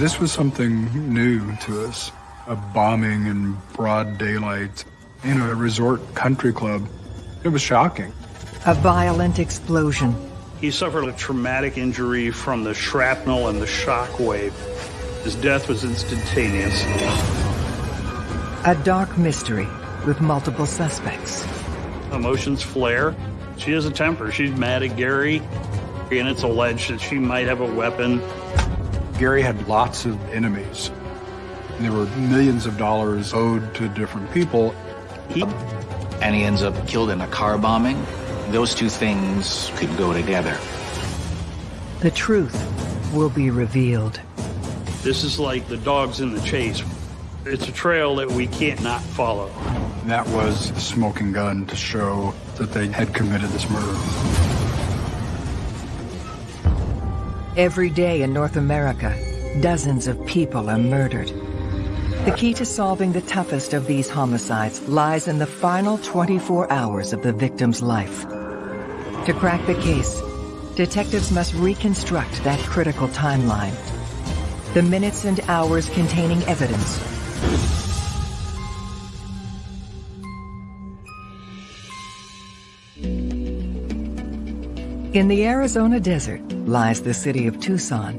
This was something new to us, a bombing in broad daylight in a resort country club. It was shocking. A violent explosion. He suffered a traumatic injury from the shrapnel and the shock wave. His death was instantaneous. A dark mystery with multiple suspects. Emotions flare. She has a temper. She's mad at Gary, and it's alleged that she might have a weapon. Gary had lots of enemies. There were millions of dollars owed to different people. He and he ends up killed in a car bombing. Those two things could go together. The truth will be revealed. This is like the dogs in the chase. It's a trail that we can't not follow. That was the smoking gun to show that they had committed this murder. Every day in North America, dozens of people are murdered. The key to solving the toughest of these homicides lies in the final 24 hours of the victim's life. To crack the case, detectives must reconstruct that critical timeline. The minutes and hours containing evidence In the Arizona desert lies the city of Tucson,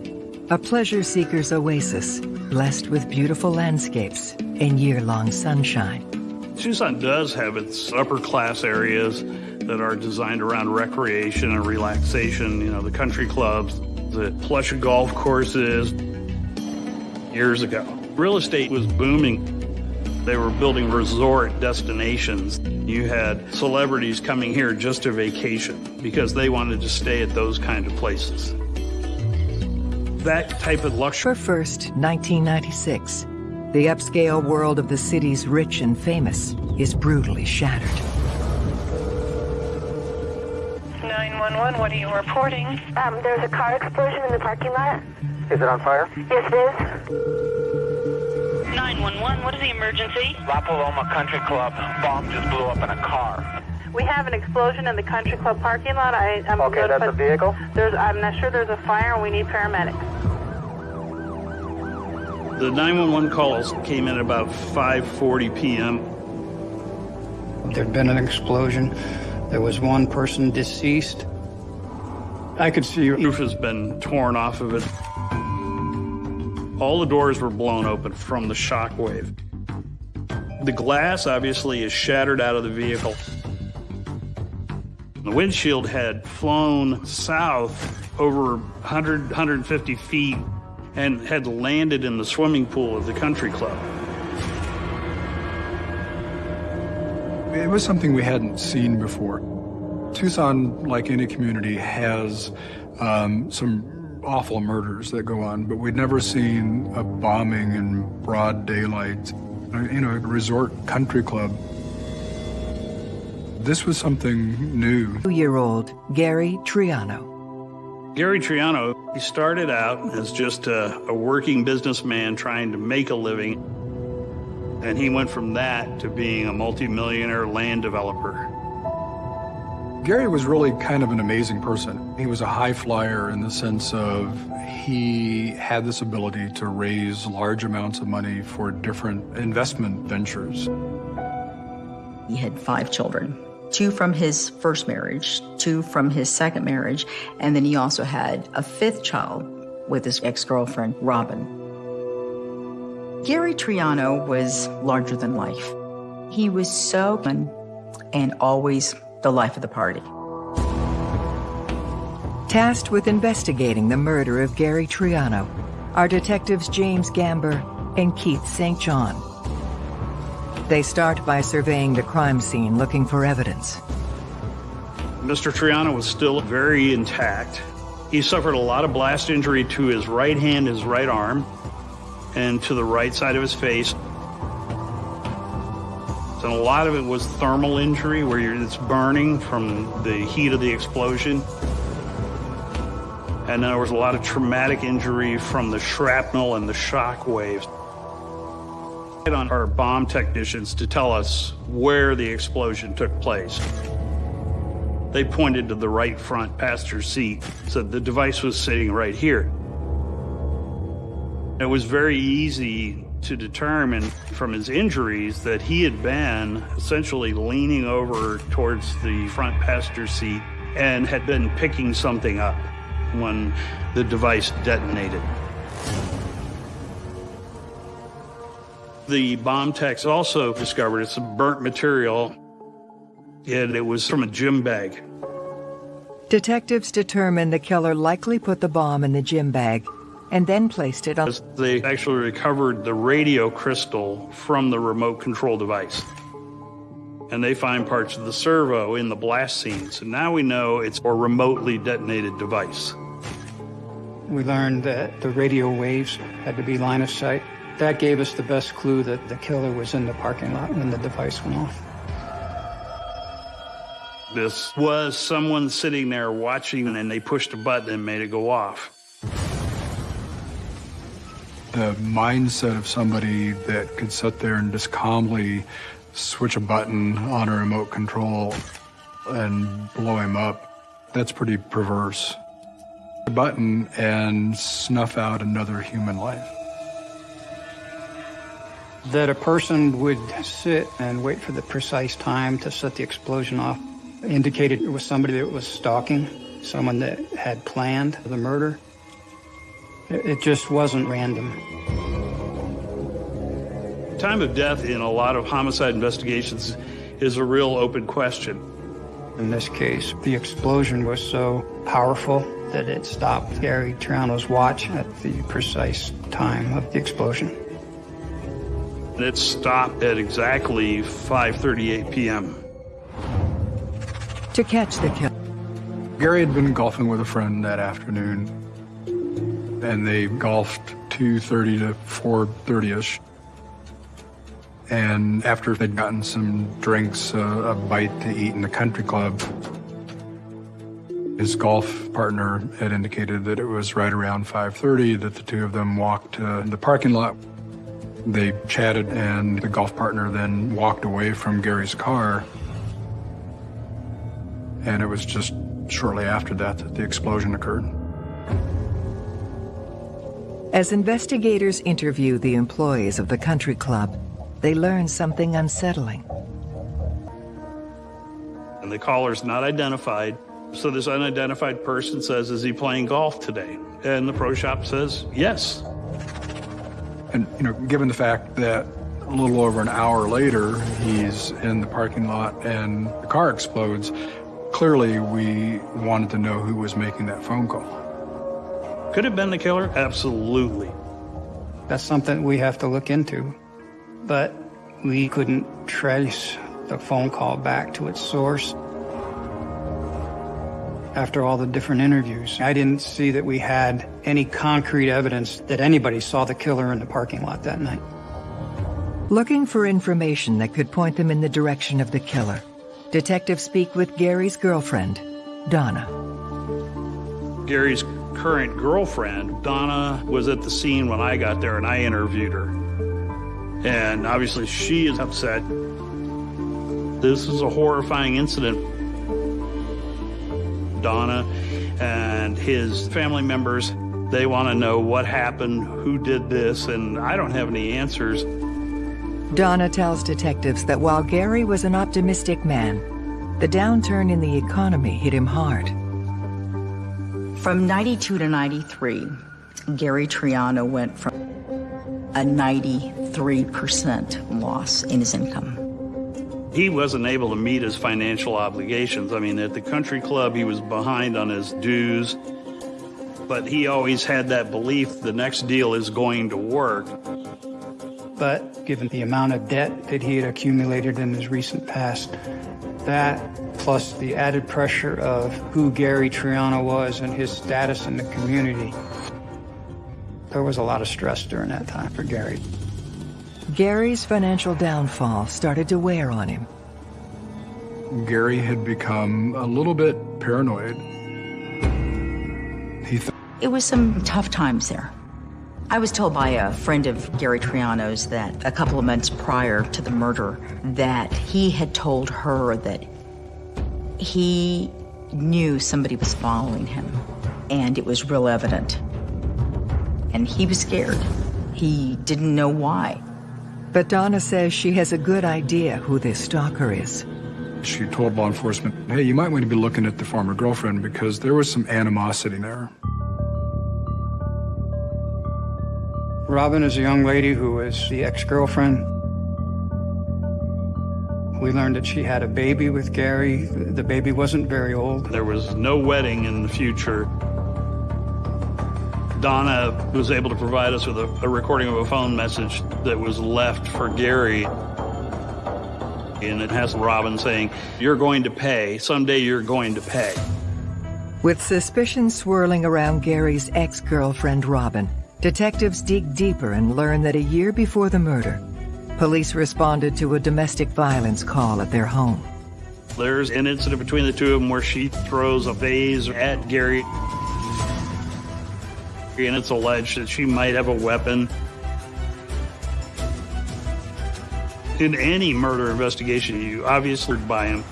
a pleasure seeker's oasis blessed with beautiful landscapes and year-long sunshine. Tucson does have its upper class areas that are designed around recreation and relaxation, you know, the country clubs, the plush golf courses. Years ago, real estate was booming. They were building resort destinations. You had celebrities coming here just to vacation because they wanted to stay at those kind of places. That type of luxury. For first, 1996, the upscale world of the city's rich and famous is brutally shattered. 911, what are you reporting? Um, there's a car explosion in the parking lot. Is it on fire? Yes, it is. 911, what is the emergency? La Paloma Country Club. Bomb just blew up in a car. We have an explosion in the country club parking lot. I, I'm okay, that's a vehicle? There's, I'm not sure there's a fire and we need paramedics. The 911 calls came in about 5.40 p.m. There'd been an explosion. There was one person deceased. I could see... Roof has been torn off of it. All the doors were blown open from the shock wave. The glass obviously is shattered out of the vehicle. The windshield had flown south over 100, 150 feet and had landed in the swimming pool of the country club. It was something we hadn't seen before. Tucson, like any community, has um, some awful murders that go on, but we'd never seen a bombing in broad daylight uh, in a resort country club. This was something new. Two-year-old Gary Triano. Gary Triano, he started out as just a, a working businessman trying to make a living, and he went from that to being a multimillionaire land developer. Gary was really kind of an amazing person. He was a high flyer in the sense of he had this ability to raise large amounts of money for different investment ventures. He had five children, two from his first marriage, two from his second marriage, and then he also had a fifth child with his ex-girlfriend, Robin. Gary Triano was larger than life. He was so and always the life of the party. Tasked with investigating the murder of Gary Triano are detectives James Gamber and Keith St. John. They start by surveying the crime scene looking for evidence. Mr. Triano was still very intact. He suffered a lot of blast injury to his right hand, his right arm, and to the right side of his face. And a lot of it was thermal injury where it's burning from the heat of the explosion. And then there was a lot of traumatic injury from the shrapnel and the shock waves. On our bomb technicians to tell us where the explosion took place. They pointed to the right front passenger seat, said the device was sitting right here. It was very easy to determine from his injuries that he had been essentially leaning over towards the front passenger seat and had been picking something up when the device detonated. The bomb techs also discovered it's a burnt material and it was from a gym bag. Detectives determined the killer likely put the bomb in the gym bag and then placed it on. They actually recovered the radio crystal from the remote control device. And they find parts of the servo in the blast scene. So now we know it's a remotely detonated device. We learned that the radio waves had to be line of sight. That gave us the best clue that the killer was in the parking lot when the device went off. This was someone sitting there watching and they pushed a button and made it go off. The mindset of somebody that could sit there and just calmly switch a button on a remote control and blow him up, that's pretty perverse. A button and snuff out another human life. That a person would sit and wait for the precise time to set the explosion off indicated it was somebody that was stalking, someone that had planned the murder. It just wasn't random. Time of death in a lot of homicide investigations is a real open question. In this case, the explosion was so powerful that it stopped Gary Triano's watch at the precise time of the explosion. It stopped at exactly 5.38 p.m. To catch the killer. Gary had been golfing with a friend that afternoon, and they golfed 2.30 to 4.30ish. And after they'd gotten some drinks, uh, a bite to eat in the country club, his golf partner had indicated that it was right around 5.30 that the two of them walked to the parking lot. They chatted, and the golf partner then walked away from Gary's car. And it was just shortly after that that the explosion occurred. As investigators interview the employees of the country club, they learn something unsettling. And the caller's not identified. So this unidentified person says, is he playing golf today? And the pro shop says, yes. And, you know, given the fact that a little over an hour later, he's in the parking lot and the car explodes, clearly we wanted to know who was making that phone call. Could have been the killer? Absolutely. That's something we have to look into. But we couldn't trace the phone call back to its source. After all the different interviews, I didn't see that we had any concrete evidence that anybody saw the killer in the parking lot that night. Looking for information that could point them in the direction of the killer, detectives speak with Gary's girlfriend, Donna. Gary's current girlfriend, Donna, was at the scene when I got there and I interviewed her. And obviously she is upset. This is a horrifying incident. Donna and his family members, they want to know what happened, who did this, and I don't have any answers. Donna tells detectives that while Gary was an optimistic man, the downturn in the economy hit him hard. From 92 to 93, Gary Triano went from a 93% loss in his income. He wasn't able to meet his financial obligations. I mean, at the country club, he was behind on his dues, but he always had that belief the next deal is going to work. But given the amount of debt that he had accumulated in his recent past, that plus the added pressure of who Gary Triano was and his status in the community, there was a lot of stress during that time for Gary. Gary's financial downfall started to wear on him. Gary had become a little bit paranoid. He th- it was some tough times there. I was told by a friend of Gary Triano's that a couple of months prior to the murder that he had told her that he knew somebody was following him and it was real evident. And he was scared. He didn't know why. But Donna says she has a good idea who this stalker is. She told law enforcement, hey, you might want to be looking at the former girlfriend because there was some animosity there. Robin is a young lady who is the ex-girlfriend. We learned that she had a baby with Gary. The baby wasn't very old. There was no wedding in the future. Donna was able to provide us with a, a recording of a phone message that was left for Gary. And it has Robin saying, You're going to pay. Someday you're going to pay. With suspicion swirling around Gary's ex girlfriend, Robin, detectives dig deeper and learn that a year before the murder, police responded to a domestic violence call at their home. There's an incident between the two of them where she throws a vase at Gary. And it's alleged that she might have a weapon. In any murder investigation, you obviously buy him.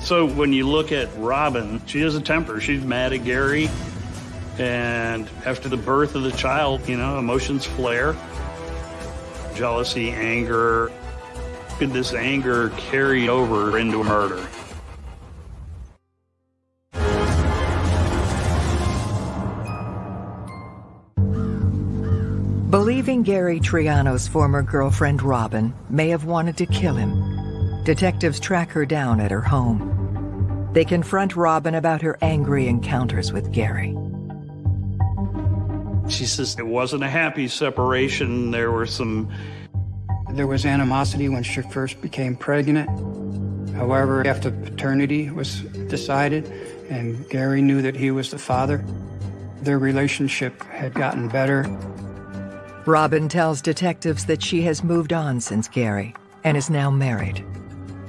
So when you look at Robin, she has a temper. She's mad at Gary. And after the birth of the child, you know, emotions flare. Jealousy, anger. Could this anger carry over into murder? Believing Gary Triano's former girlfriend Robin may have wanted to kill him, detectives track her down at her home. They confront Robin about her angry encounters with Gary. She says it wasn't a happy separation. There were some. There was animosity when she first became pregnant. However, after paternity was decided and Gary knew that he was the father, their relationship had gotten better. Robin tells detectives that she has moved on since Gary and is now married.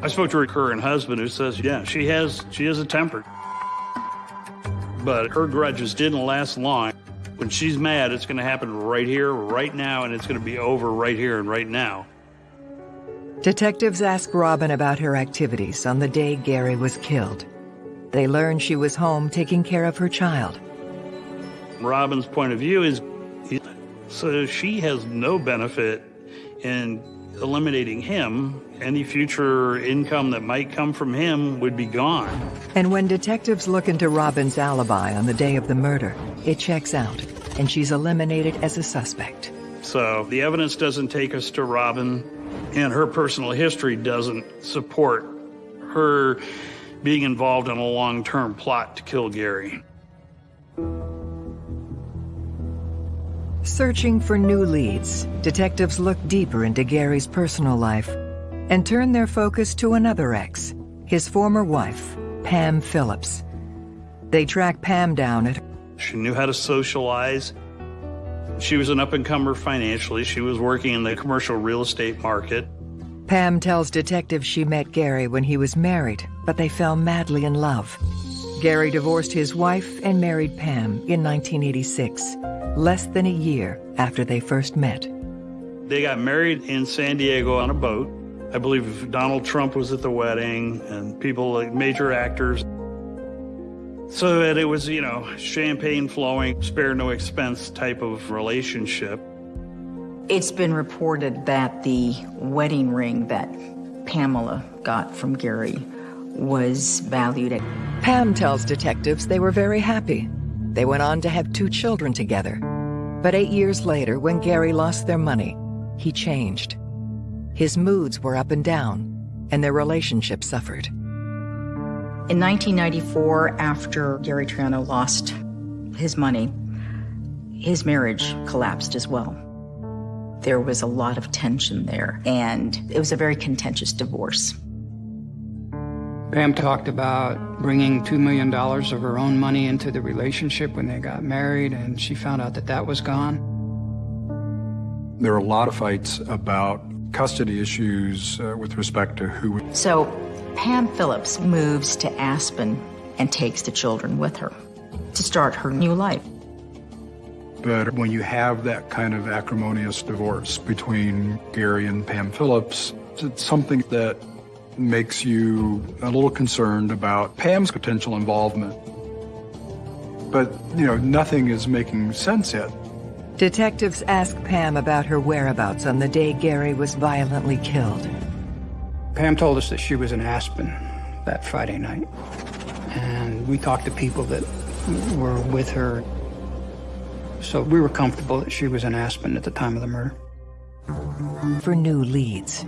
I spoke to her current husband who says, yeah, she has she has a temper. But her grudges didn't last long. When she's mad, it's going to happen right here, right now, and it's going to be over right here and right now. Detectives ask Robin about her activities on the day Gary was killed. They learn she was home taking care of her child. Robin's point of view is so she has no benefit in eliminating him. Any future income that might come from him would be gone. And when detectives look into Robin's alibi on the day of the murder, it checks out, and she's eliminated as a suspect. So the evidence doesn't take us to Robin, and her personal history doesn't support her being involved in a long-term plot to kill Gary. Searching for new leads, detectives look deeper into Gary's personal life and turn their focus to another ex, his former wife, Pam Phillips. They track Pam down at She knew how to socialize. She was an up-and-comer financially. She was working in the commercial real estate market. Pam tells detectives she met Gary when he was married, but they fell madly in love. Gary divorced his wife and married Pam in 1986, less than a year after they first met. They got married in San Diego on a boat. I believe Donald Trump was at the wedding and people like major actors. So that it was, you know, champagne flowing, spare no expense type of relationship. It's been reported that the wedding ring that Pamela got from Gary was valued at. Pam tells detectives they were very happy. They went on to have two children together. But eight years later, when Gary lost their money, he changed. His moods were up and down, and their relationship suffered. In 1994, after Gary Triano lost his money, his marriage collapsed as well. There was a lot of tension there, and it was a very contentious divorce. Pam talked about bringing $2 million of her own money into the relationship when they got married, and she found out that that was gone. There are a lot of fights about custody issues uh, with respect to who. So Pam Phillips moves to Aspen and takes the children with her to start her new life. But when you have that kind of acrimonious divorce between Gary and Pam Phillips, it's something that makes you a little concerned about Pam's potential involvement. But, you know, nothing is making sense yet. Detectives ask Pam about her whereabouts on the day Gary was violently killed. Pam told us that she was in Aspen that Friday night. And we talked to people that were with her. So we were comfortable that she was in Aspen at the time of the murder. For new leads.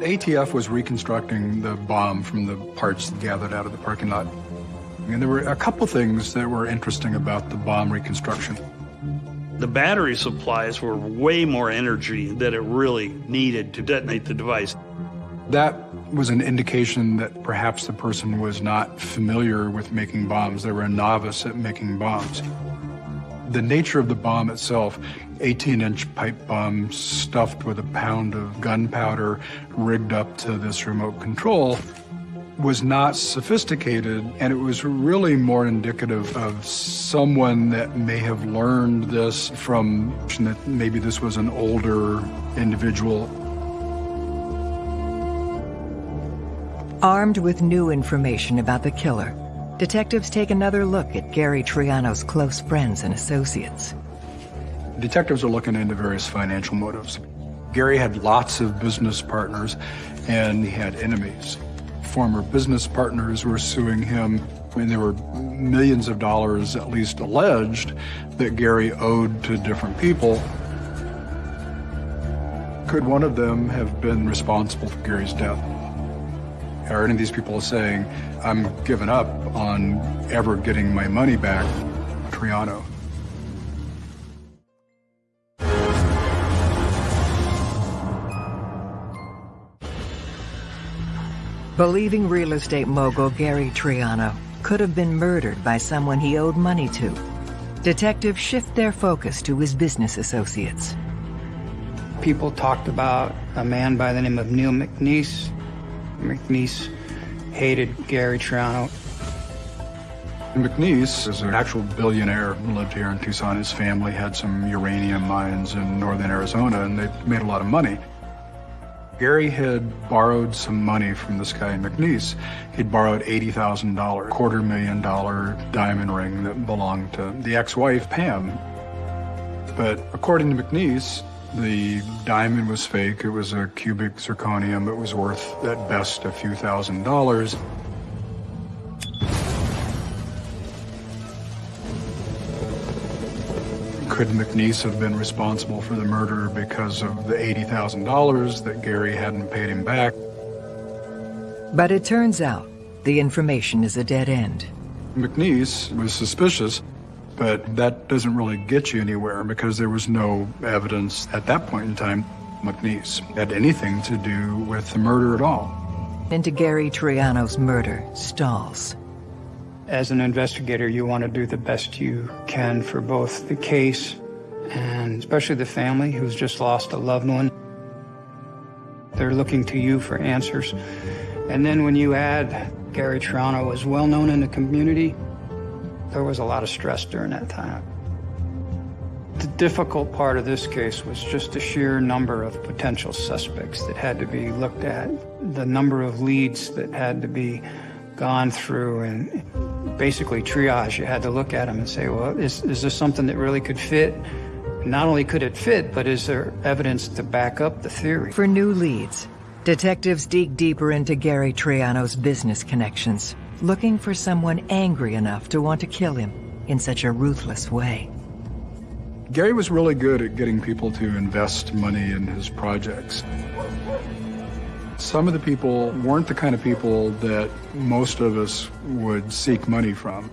ATF was reconstructing the bomb from the parts gathered out of the parking lot. And there were a couple things that were interesting about the bomb reconstruction. The battery supplies were way more energy than it really needed to detonate the device. That was an indication that perhaps the person was not familiar with making bombs. They were a novice at making bombs. The nature of the bomb itself, 18-inch pipe bomb stuffed with a pound of gunpowder rigged up to this remote control, was not sophisticated, and it was really more indicative of someone that may have learned this from that maybe this was an older individual. Armed with new information about the killer, detectives take another look at Gary Triano's close friends and associates. Detectives are looking into various financial motives. Gary had lots of business partners, and he had enemies former business partners were suing him. I mean, there were millions of dollars, at least alleged, that Gary owed to different people. Could one of them have been responsible for Gary's death? Are any of these people saying, I'm giving up on ever getting my money back, Triano? Believing real estate mogul Gary Triano could have been murdered by someone he owed money to, detectives shift their focus to his business associates. People talked about a man by the name of Neil McNeese. McNeese hated Gary Triano. McNeese is an actual billionaire who lived here in Tucson. His family had some uranium mines in northern Arizona, and they made a lot of money. Gary had borrowed some money from this guy McNeese. He'd borrowed $80,000, quarter million dollar diamond ring that belonged to the ex-wife, Pam. But according to McNeese, the diamond was fake. It was a cubic zirconium. It was worth, at best, a few thousand dollars. Could McNeese have been responsible for the murder because of the $80,000 that Gary hadn't paid him back? But it turns out the information is a dead end. McNeese was suspicious, but that doesn't really get you anywhere because there was no evidence at that point in time McNeese had anything to do with the murder at all. Into Gary Triano's murder stalls. As an investigator, you want to do the best you can for both the case and especially the family who's just lost a loved one. They're looking to you for answers. And then when you add Gary Triano was well known in the community, there was a lot of stress during that time. The difficult part of this case was just the sheer number of potential suspects that had to be looked at, the number of leads that had to be gone through and basically triage. You had to look at them and say, well, is, is this something that really could fit? Not only could it fit, but is there evidence to back up the theory? For new leads, detectives dig deeper into Gary Triano's business connections, looking for someone angry enough to want to kill him in such a ruthless way. Gary was really good at getting people to invest money in his projects. Some of the people weren't the kind of people that most of us would seek money from.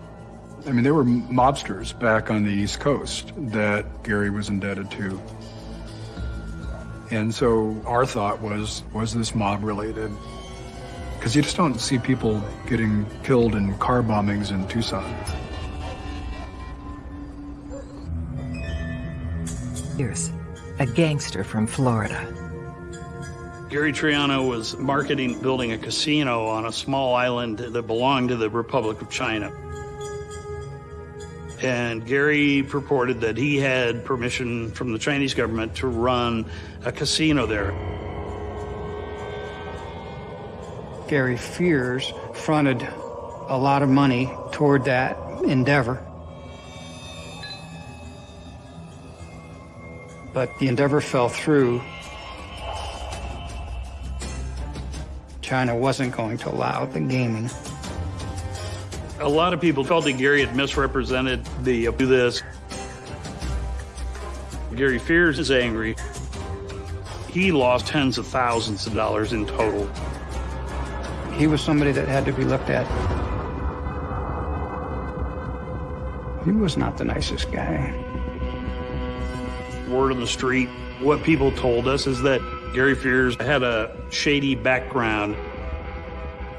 I mean, there were mobsters back on the East Coast that Gary was indebted to. And so our thought was, was this mob related? Because you just don't see people getting killed in car bombings in Tucson. Here's a gangster from Florida. Gary Triano was marketing building a casino on a small island that belonged to the Republic of China. And Gary purported that he had permission from the Chinese government to run a casino there. Gary Fears fronted a lot of money toward that endeavor. but the endeavor fell through. China wasn't going to allow the gaming. A lot of people felt that Gary had misrepresented the do this. Gary Fears is angry. He lost tens of thousands of dollars in total. He was somebody that had to be looked at. He was not the nicest guy. Word on the street, what people told us is that Gary Fears had a shady background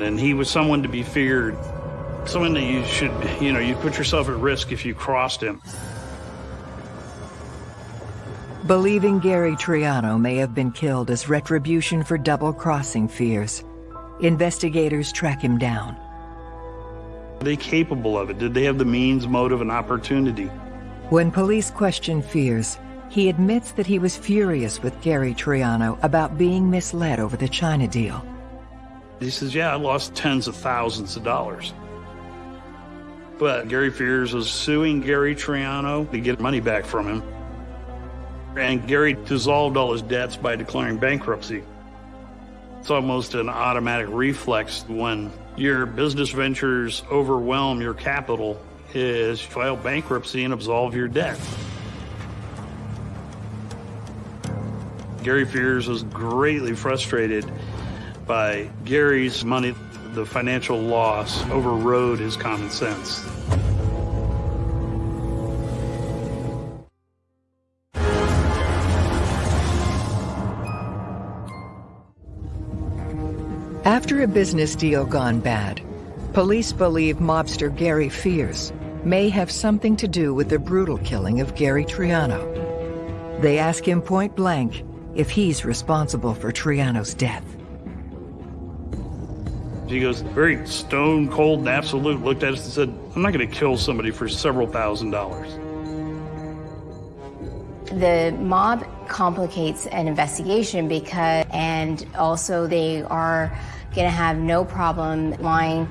and he was someone to be feared. Someone that you should, you know, you put yourself at risk if you crossed him. Believing Gary Triano may have been killed as retribution for double-crossing Fears, investigators track him down. Are they capable of it? Did they have the means, motive, and opportunity? When police question Fears, he admits that he was furious with Gary Triano about being misled over the China deal. He says, yeah, I lost tens of thousands of dollars. But Gary Fears was suing Gary Triano to get money back from him. And Gary dissolved all his debts by declaring bankruptcy. It's almost an automatic reflex when your business ventures overwhelm your capital is file bankruptcy and absolve your debt. Gary Fears was greatly frustrated by Gary's money. The financial loss overrode his common sense. After a business deal gone bad, police believe mobster Gary Fears may have something to do with the brutal killing of Gary Triano. They ask him point blank if he's responsible for Triano's death. He goes very stone cold and absolute, looked at us and said, I'm not going to kill somebody for several thousand dollars. The mob complicates an investigation because, and also they are going to have no problem lying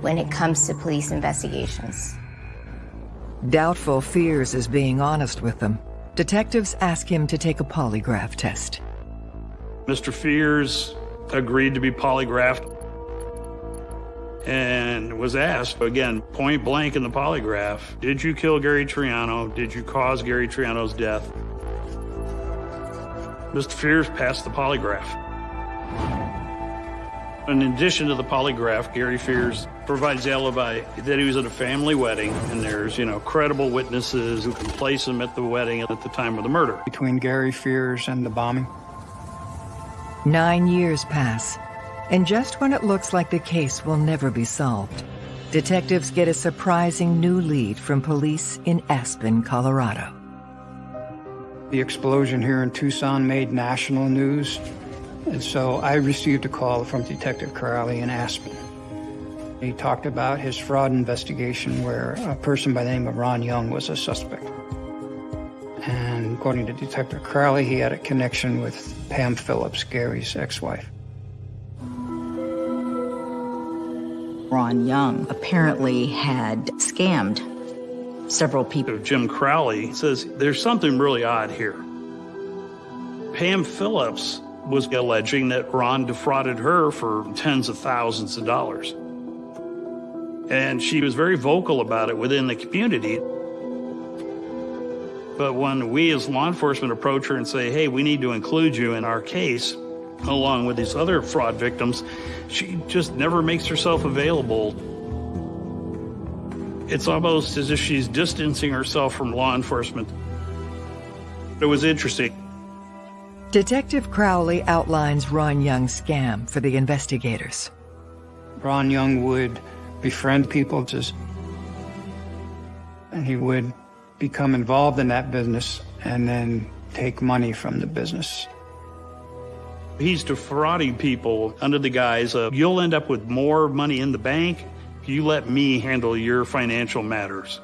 when it comes to police investigations. Doubtful Fears is being honest with them. Detectives ask him to take a polygraph test. Mr. Fears agreed to be polygraphed and was asked, again, point blank in the polygraph, did you kill Gary Triano? Did you cause Gary Triano's death? Mr. Fears passed the polygraph. In addition to the polygraph, Gary Fears provides alibi that he was at a family wedding and there's, you know, credible witnesses who can place him at the wedding at the time of the murder. Between Gary Fears and the bombing? Nine years pass, and just when it looks like the case will never be solved, detectives get a surprising new lead from police in Aspen, Colorado. The explosion here in Tucson made national news, and so I received a call from Detective Crowley in Aspen. He talked about his fraud investigation where a person by the name of Ron Young was a suspect. And according to Detective Crowley, he had a connection with Pam Phillips, Gary's ex-wife. Ron Young apparently had scammed several people. Jim Crowley says there's something really odd here. Pam Phillips was alleging that Ron defrauded her for tens of thousands of dollars. And she was very vocal about it within the community. But when we as law enforcement approach her and say, hey, we need to include you in our case, along with these other fraud victims, she just never makes herself available. It's almost as if she's distancing herself from law enforcement. It was interesting. Detective Crowley outlines Ron Young's scam for the investigators. Ron Young would befriend people just and he would become involved in that business and then take money from the business. He's defrauding people under the guise of you'll end up with more money in the bank if you let me handle your financial matters.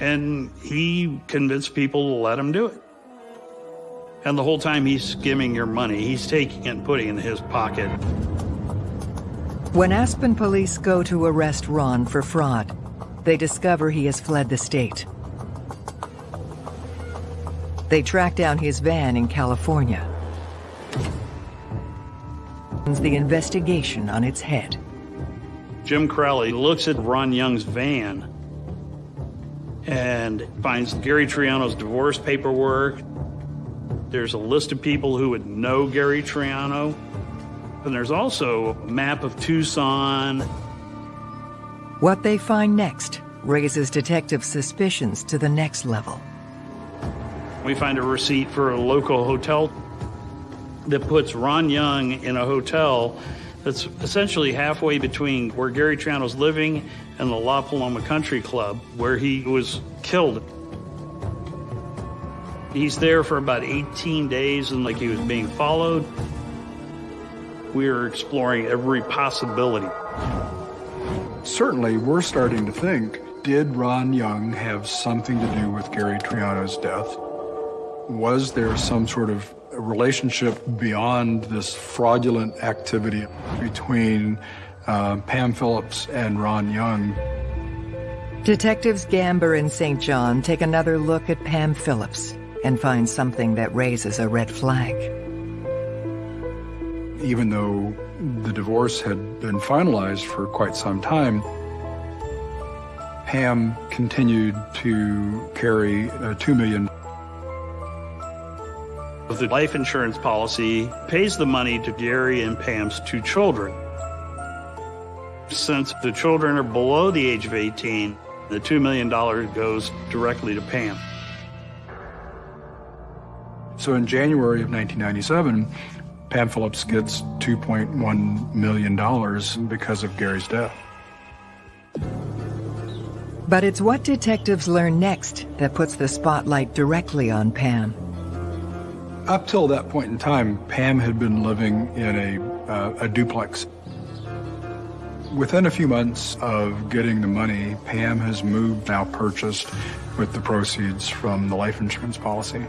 And he convinced people to let him do it. And the whole time he's skimming your money, he's taking it and putting it in his pocket. When Aspen police go to arrest Ron for fraud, they discover he has fled the state. They track down his van in California. The investigation on its head. Jim Crowley looks at Ron Young's van and finds Gary Triano's divorce paperwork. There's a list of people who would know Gary Triano. And there's also a map of Tucson. What they find next raises detective suspicions to the next level. We find a receipt for a local hotel that puts Ron Young in a hotel that's essentially halfway between where Gary Triano's living and the La Paloma Country Club, where he was killed. He's there for about 18 days and like he was being followed. We are exploring every possibility. Certainly, we're starting to think, did Ron Young have something to do with Gary Triano's death? Was there some sort of relationship beyond this fraudulent activity between uh, Pam Phillips and Ron Young? Detectives Gamber and St. John take another look at Pam Phillips and find something that raises a red flag. Even though the divorce had been finalized for quite some time, Pam continued to carry a 2 million the life insurance policy pays the money to Gary and Pam's two children. Since the children are below the age of 18, the $2 million goes directly to Pam. So in January of 1997, Pam Phillips gets $2.1 million because of Gary's death. But it's what detectives learn next that puts the spotlight directly on Pam. Up till that point in time, Pam had been living in a, uh, a duplex. Within a few months of getting the money, Pam has moved, now purchased, with the proceeds from the life insurance policy.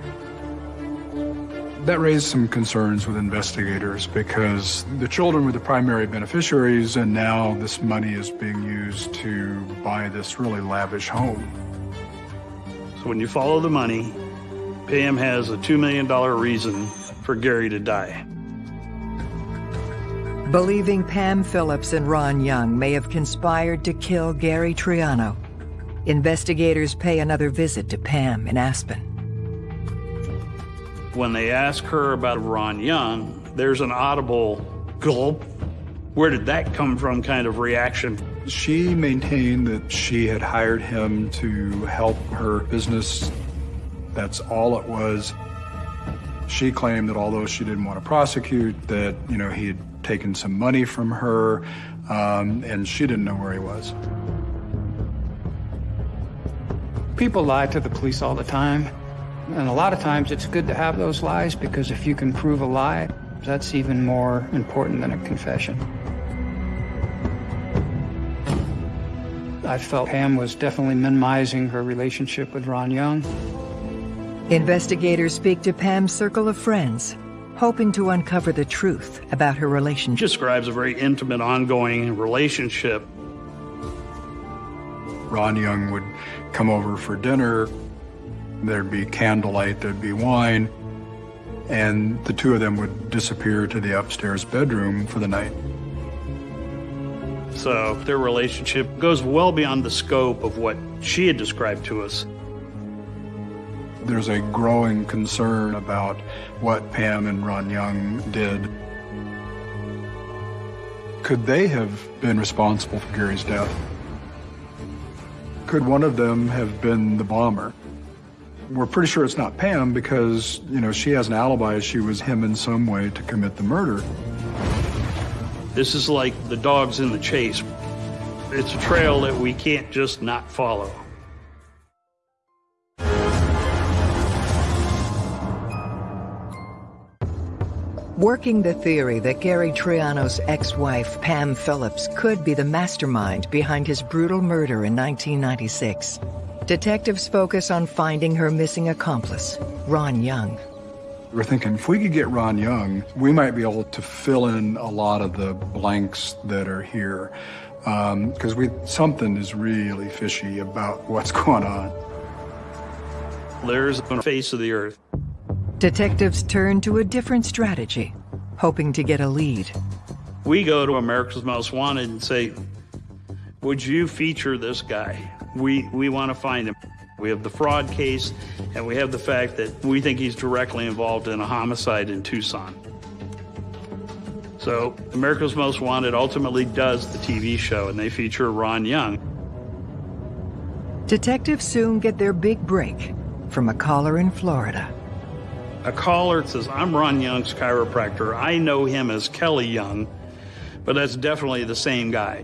That raised some concerns with investigators because the children were the primary beneficiaries and now this money is being used to buy this really lavish home. So when you follow the money, Pam has a $2 million reason for Gary to die. Believing Pam Phillips and Ron Young may have conspired to kill Gary Triano, investigators pay another visit to Pam in Aspen. When they ask her about Ron Young, there's an audible gulp. Where did that come from kind of reaction? She maintained that she had hired him to help her business that's all it was. She claimed that although she didn't want to prosecute, that, you know, he had taken some money from her, um, and she didn't know where he was. People lie to the police all the time. And a lot of times it's good to have those lies because if you can prove a lie, that's even more important than a confession. I felt Pam was definitely minimizing her relationship with Ron Young. Investigators speak to Pam's circle of friends, hoping to uncover the truth about her relationship. She Describes a very intimate, ongoing relationship. Ron Young would come over for dinner. There'd be candlelight, there'd be wine, and the two of them would disappear to the upstairs bedroom for the night. So their relationship goes well beyond the scope of what she had described to us there's a growing concern about what Pam and Ron Young did. Could they have been responsible for Gary's death? Could one of them have been the bomber? We're pretty sure it's not Pam because, you know, she has an alibi. She was him in some way to commit the murder. This is like the dogs in the chase. It's a trail that we can't just not follow. Working the theory that Gary Triano's ex-wife, Pam Phillips, could be the mastermind behind his brutal murder in 1996, detectives focus on finding her missing accomplice, Ron Young. We're thinking if we could get Ron Young, we might be able to fill in a lot of the blanks that are here. Because um, we something is really fishy about what's going on. There's the face of the earth. Detectives turn to a different strategy, hoping to get a lead. We go to America's Most Wanted and say, would you feature this guy? We, we want to find him. We have the fraud case, and we have the fact that we think he's directly involved in a homicide in Tucson. So America's Most Wanted ultimately does the TV show, and they feature Ron Young. Detectives soon get their big break from a caller in Florida. A caller says, I'm Ron Young's chiropractor. I know him as Kelly Young, but that's definitely the same guy.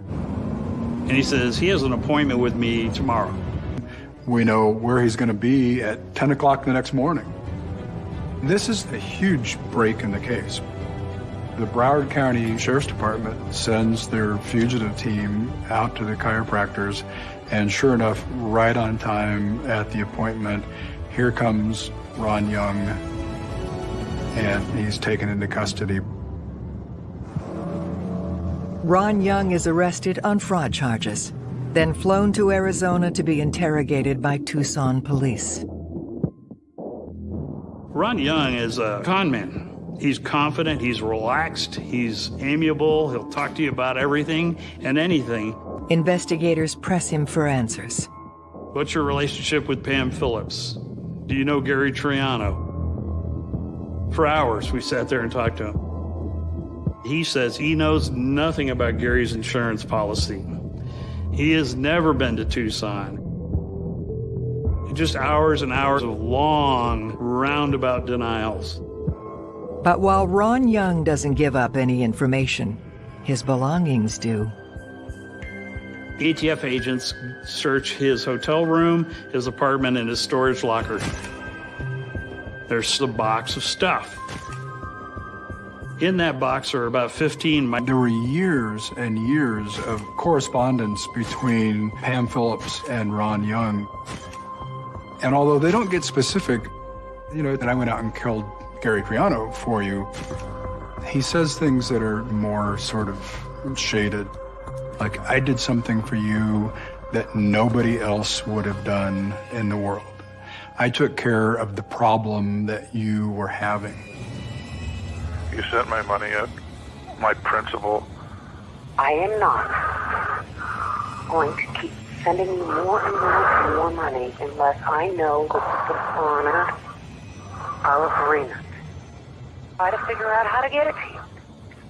And he says, he has an appointment with me tomorrow. We know where he's going to be at 10 o'clock the next morning. This is a huge break in the case. The Broward County Sheriff's Department sends their fugitive team out to the chiropractors, and sure enough, right on time at the appointment, here comes Ron Young, and he's taken into custody. Ron Young is arrested on fraud charges, then flown to Arizona to be interrogated by Tucson police. Ron Young is a con man. He's confident, he's relaxed, he's amiable, he'll talk to you about everything and anything. Investigators press him for answers. What's your relationship with Pam Phillips? Do you know Gary Triano? For hours, we sat there and talked to him. He says he knows nothing about Gary's insurance policy. He has never been to Tucson. Just hours and hours of long, roundabout denials. But while Ron Young doesn't give up any information, his belongings do. ATF agents search his hotel room, his apartment, and his storage locker. There's a box of stuff. In that box are about 15. There were years and years of correspondence between Pam Phillips and Ron Young. And although they don't get specific, you know, that I went out and killed Gary Triano for you, he says things that are more sort of shaded. Like, I did something for you that nobody else would have done in the world. I took care of the problem that you were having. You sent my money in, my principal. I am not going to keep sending you more and more and more money unless I know that this is honor our agreement. Try to figure out how to get it to you.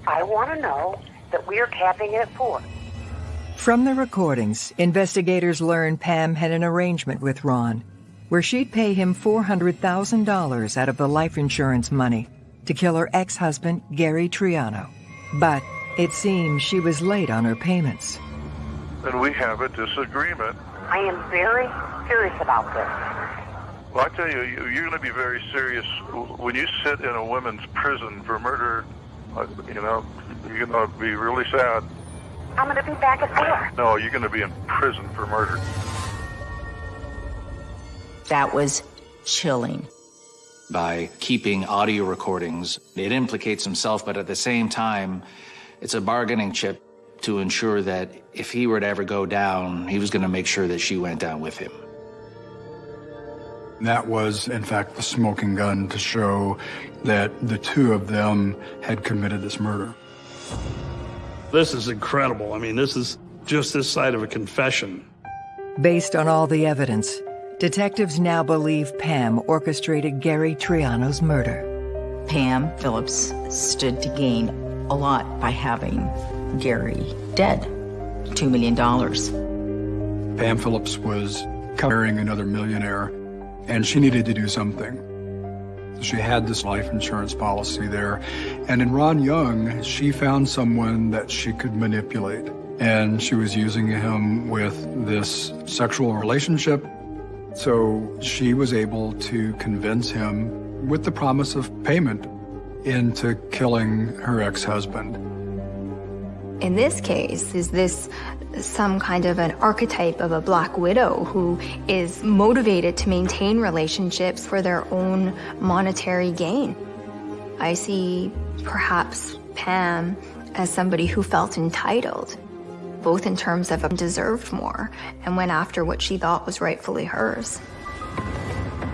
I want to know that we are capping it at four. From the recordings, investigators learned Pam had an arrangement with Ron where she'd pay him $400,000 out of the life insurance money to kill her ex-husband, Gary Triano. But it seems she was late on her payments. And we have a disagreement. I am very serious about this. Well, I tell you, you're going to be very serious when you sit in a women's prison for murder. Uh, you know, you're going to be really sad. I'm going to be back at four. No, you're going to be in prison for murder. That was chilling. By keeping audio recordings, it implicates himself, but at the same time, it's a bargaining chip to ensure that if he were to ever go down, he was going to make sure that she went down with him. That was, in fact, the smoking gun to show that the two of them had committed this murder. This is incredible. I mean, this is just this side of a confession. Based on all the evidence, detectives now believe Pam orchestrated Gary Triano's murder. Pam Phillips stood to gain a lot by having Gary dead. $2 million. Pam Phillips was covering another millionaire and she needed to do something. She had this life insurance policy there. And in Ron Young, she found someone that she could manipulate. And she was using him with this sexual relationship. So she was able to convince him with the promise of payment into killing her ex-husband. In this case, is this some kind of an archetype of a black widow who is motivated to maintain relationships for their own monetary gain? I see perhaps Pam as somebody who felt entitled, both in terms of um, deserved more and went after what she thought was rightfully hers.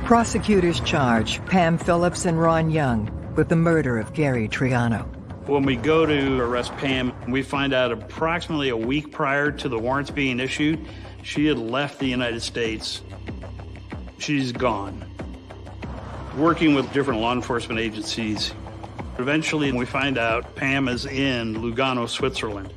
Prosecutors charge Pam Phillips and Ron Young with the murder of Gary Triano. When we go to arrest Pam, we find out approximately a week prior to the warrants being issued, she had left the United States. She's gone. Working with different law enforcement agencies, eventually we find out Pam is in Lugano, Switzerland.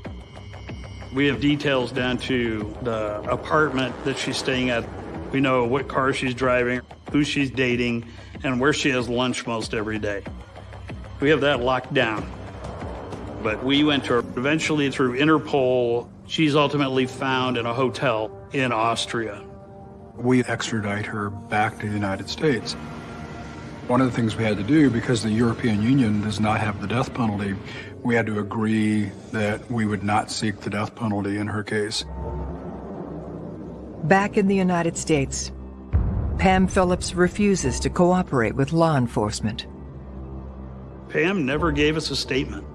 We have details down to the apartment that she's staying at. We know what car she's driving, who she's dating, and where she has lunch most every day. We have that locked down. But we went to her eventually through Interpol. She's ultimately found in a hotel in Austria. We extradite her back to the United States. One of the things we had to do, because the European Union does not have the death penalty, we had to agree that we would not seek the death penalty in her case. Back in the United States, Pam Phillips refuses to cooperate with law enforcement. Pam never gave us a statement.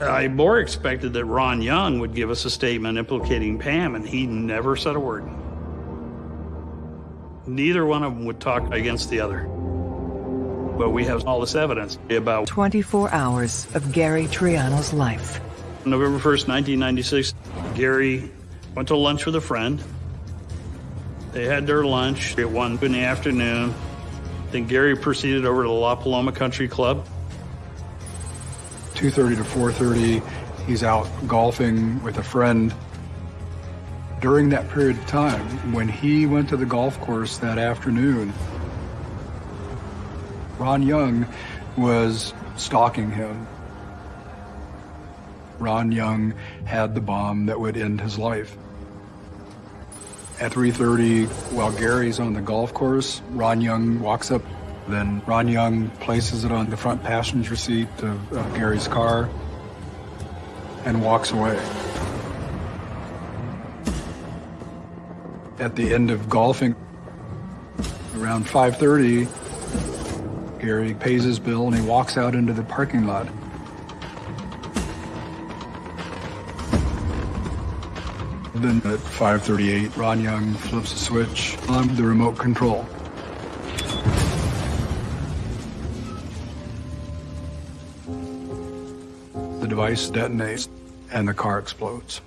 I more expected that Ron Young would give us a statement implicating Pam, and he never said a word. Neither one of them would talk against the other. But we have all this evidence about 24 hours of Gary Triano's life. November 1st, 1996, Gary went to lunch with a friend. They had their lunch at 1 in the afternoon. Then Gary proceeded over to the La Paloma Country Club. 2.30 to 4.30, he's out golfing with a friend. During that period of time, when he went to the golf course that afternoon, Ron Young was stalking him. Ron Young had the bomb that would end his life. At 3.30, while Gary's on the golf course, Ron Young walks up. Then Ron Young places it on the front passenger seat of, of Gary's car and walks away. At the end of golfing, around 5.30, Gary pays his bill and he walks out into the parking lot. Then at 5.38, Ron Young flips a switch on the remote control. The device detonates and the car explodes,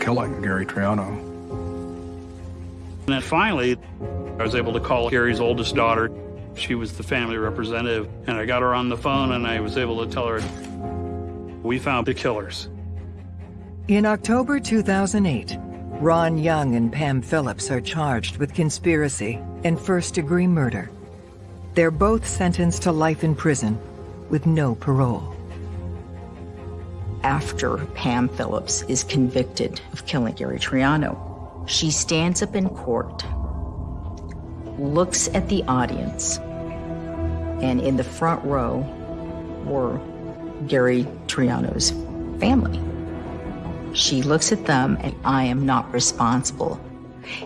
killing Gary Triano. And then finally, I was able to call Gary's oldest daughter. She was the family representative, and I got her on the phone and I was able to tell her, we found the killers. In October 2008, Ron Young and Pam Phillips are charged with conspiracy and first-degree murder. They're both sentenced to life in prison with no parole. After Pam Phillips is convicted of killing Gary Triano, she stands up in court, looks at the audience, and in the front row were Gary Triano's family. She looks at them and I am not responsible.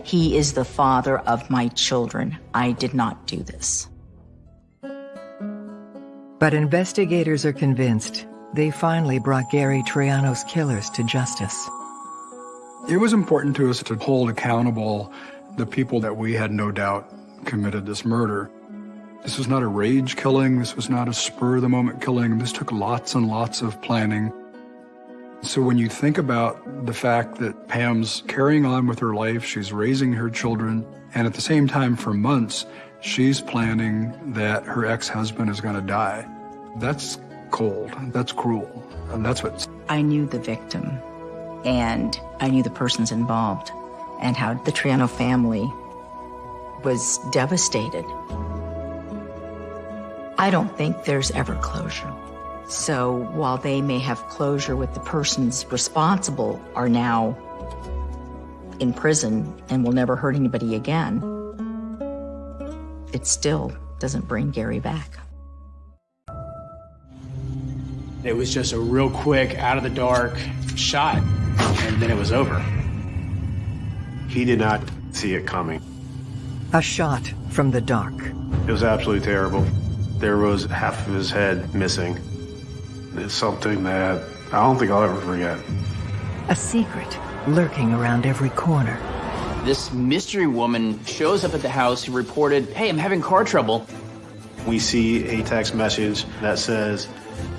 He is the father of my children. I did not do this. But investigators are convinced they finally brought Gary Triano's killers to justice. It was important to us to hold accountable the people that we had no doubt committed this murder. This was not a rage killing. This was not a spur of the moment killing. This took lots and lots of planning. So when you think about the fact that Pam's carrying on with her life, she's raising her children, and at the same time for months, she's planning that her ex-husband is going to die. That's cold. That's cruel. And that's what... I knew the victim, and I knew the persons involved, and how the Triano family was devastated. I don't think there's ever closure. So while they may have closure with the persons responsible are now in prison and will never hurt anybody again, it still doesn't bring Gary back. It was just a real quick, out of the dark shot, and then it was over. He did not see it coming. A shot from the dark. It was absolutely terrible. There was half of his head missing. It's something that I don't think I'll ever forget. A secret lurking around every corner. This mystery woman shows up at the house who reported, hey, I'm having car trouble. We see a text message that says,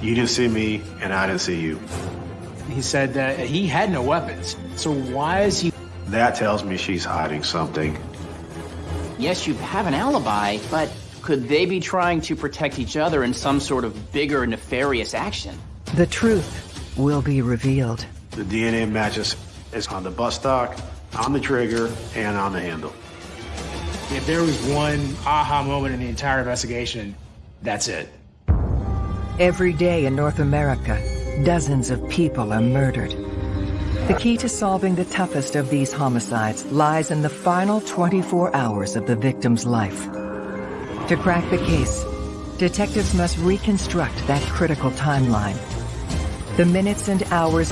you didn't see me and I didn't see you. He said that he had no weapons. So why is he... That tells me she's hiding something. Yes, you have an alibi, but could they be trying to protect each other in some sort of bigger nefarious action? The truth will be revealed. The DNA matches is on the bus stock, on the trigger, and on the handle. If there was one aha moment in the entire investigation, that's it. Every day in North America, dozens of people are murdered. The key to solving the toughest of these homicides lies in the final 24 hours of the victim's life. To crack the case, detectives must reconstruct that critical timeline. The minutes and hours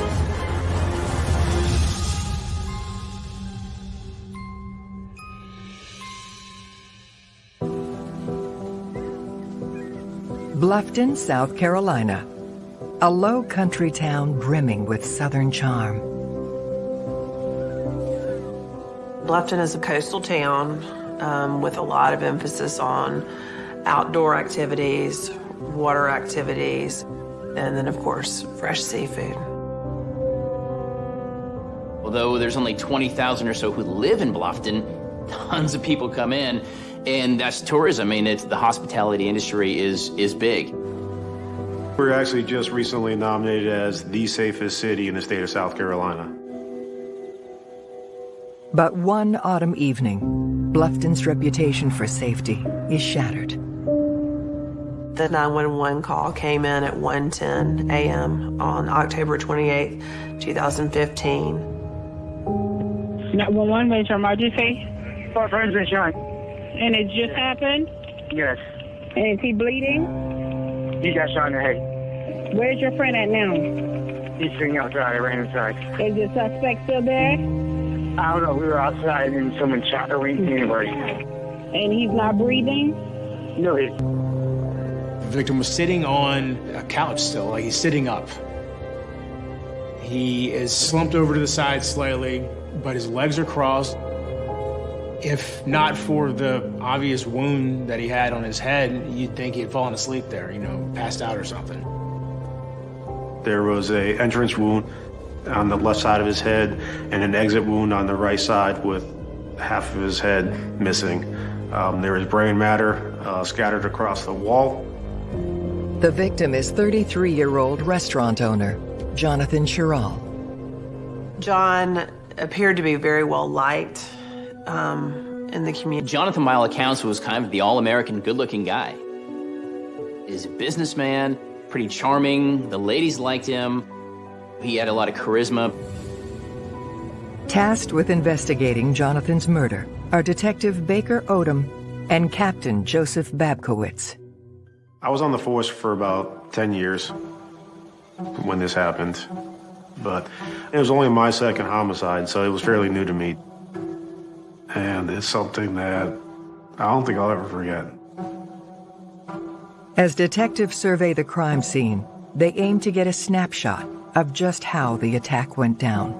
Bluffton, South Carolina. A low country town brimming with southern charm. Bluffton is a coastal town um, with a lot of emphasis on outdoor activities, water activities, and then, of course, fresh seafood. Although there's only 20,000 or so who live in Bluffton, tons of people come in, and that's tourism. I mean, it's, the hospitality industry is, is big. We are actually just recently nominated as the safest city in the state of South Carolina. But one autumn evening, Bluffton's reputation for safety is shattered. The 911 call came in at 1:10 a.m. on October 28, 2015. 911 major emergency. My friend's been shot. And it just happened? Yes. And is he bleeding? He got shot in the head. Where's your friend at now? He's sitting outside. I ran inside. Is the suspect still there? I don't know. We were outside and someone shot the ring anybody. And he's not breathing? No, he. The victim was sitting on a couch still, like he's sitting up. He is slumped over to the side slightly, but his legs are crossed. If not for the obvious wound that he had on his head, you'd think he had fallen asleep there, you know, passed out or something. There was a entrance wound on the left side of his head and an exit wound on the right side with half of his head missing. Um, there was brain matter uh, scattered across the wall. The victim is 33-year-old restaurant owner, Jonathan Sherrill. John appeared to be very well liked um, in the community. Jonathan, by all accounts, was kind of the all-American good-looking guy. He's a businessman, pretty charming, the ladies liked him, he had a lot of charisma. Tasked with investigating Jonathan's murder are Detective Baker Odom and Captain Joseph Babkiewicz. I was on the force for about 10 years when this happened, but it was only my second homicide, so it was fairly new to me. And it's something that I don't think I'll ever forget. As detectives survey the crime scene, they aim to get a snapshot of just how the attack went down.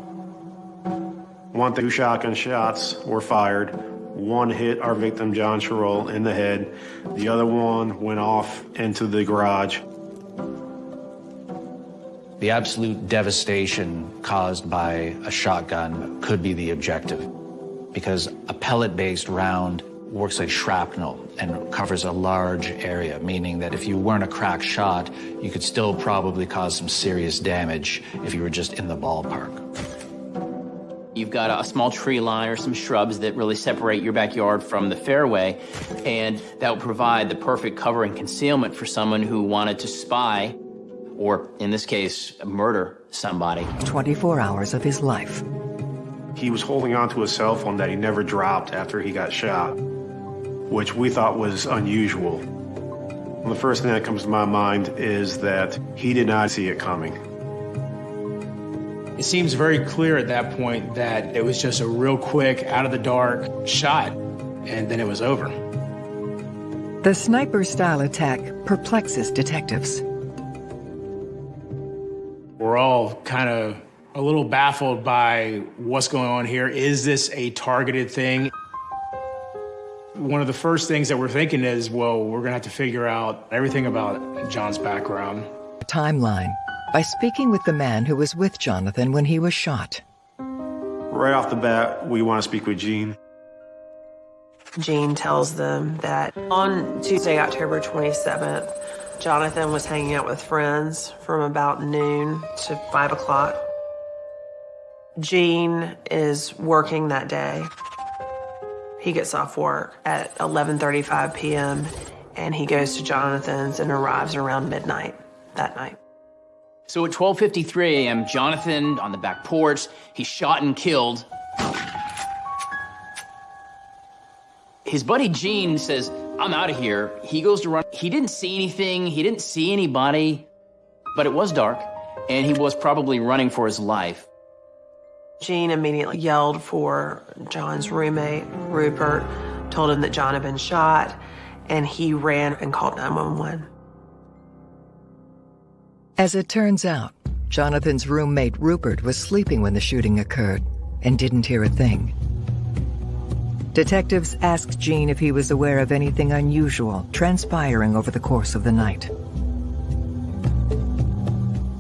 One, two shotgun shots were fired. One hit our victim, John Sherrill, in the head. The other one went off into the garage. The absolute devastation caused by a shotgun could be the objective because a pellet-based round works like shrapnel and covers a large area, meaning that if you weren't a crack shot, you could still probably cause some serious damage if you were just in the ballpark. You've got a small tree line or some shrubs that really separate your backyard from the fairway, and that will provide the perfect cover and concealment for someone who wanted to spy, or in this case, murder somebody. 24 hours of his life. He was holding onto a cell phone that he never dropped after he got shot which we thought was unusual. The first thing that comes to my mind is that he did not see it coming. It seems very clear at that point that it was just a real quick, out of the dark shot, and then it was over. The sniper-style attack perplexes detectives. We're all kind of a little baffled by what's going on here. Is this a targeted thing? One of the first things that we're thinking is, well, we're gonna have to figure out everything about John's background. Timeline by speaking with the man who was with Jonathan when he was shot. Right off the bat, we want to speak with Gene. Gene tells them that on Tuesday, October 27th, Jonathan was hanging out with friends from about noon to 5 o'clock. Gene is working that day. He gets off work at 11.35 p.m. and he goes to Jonathan's and arrives around midnight that night. So at 12:53 a.m., Jonathan on the back porch, he's shot and killed. His buddy Gene says, "I'm out of here." He goes to run. He didn't see anything. He didn't see anybody, but it was dark, and he was probably running for his life. Gene immediately yelled for John's roommate, Rupert, told him that John had been shot, and he ran and called 911. As it turns out, Jonathan's roommate Rupert was sleeping when the shooting occurred and didn't hear a thing. Detectives asked Gene if he was aware of anything unusual transpiring over the course of the night.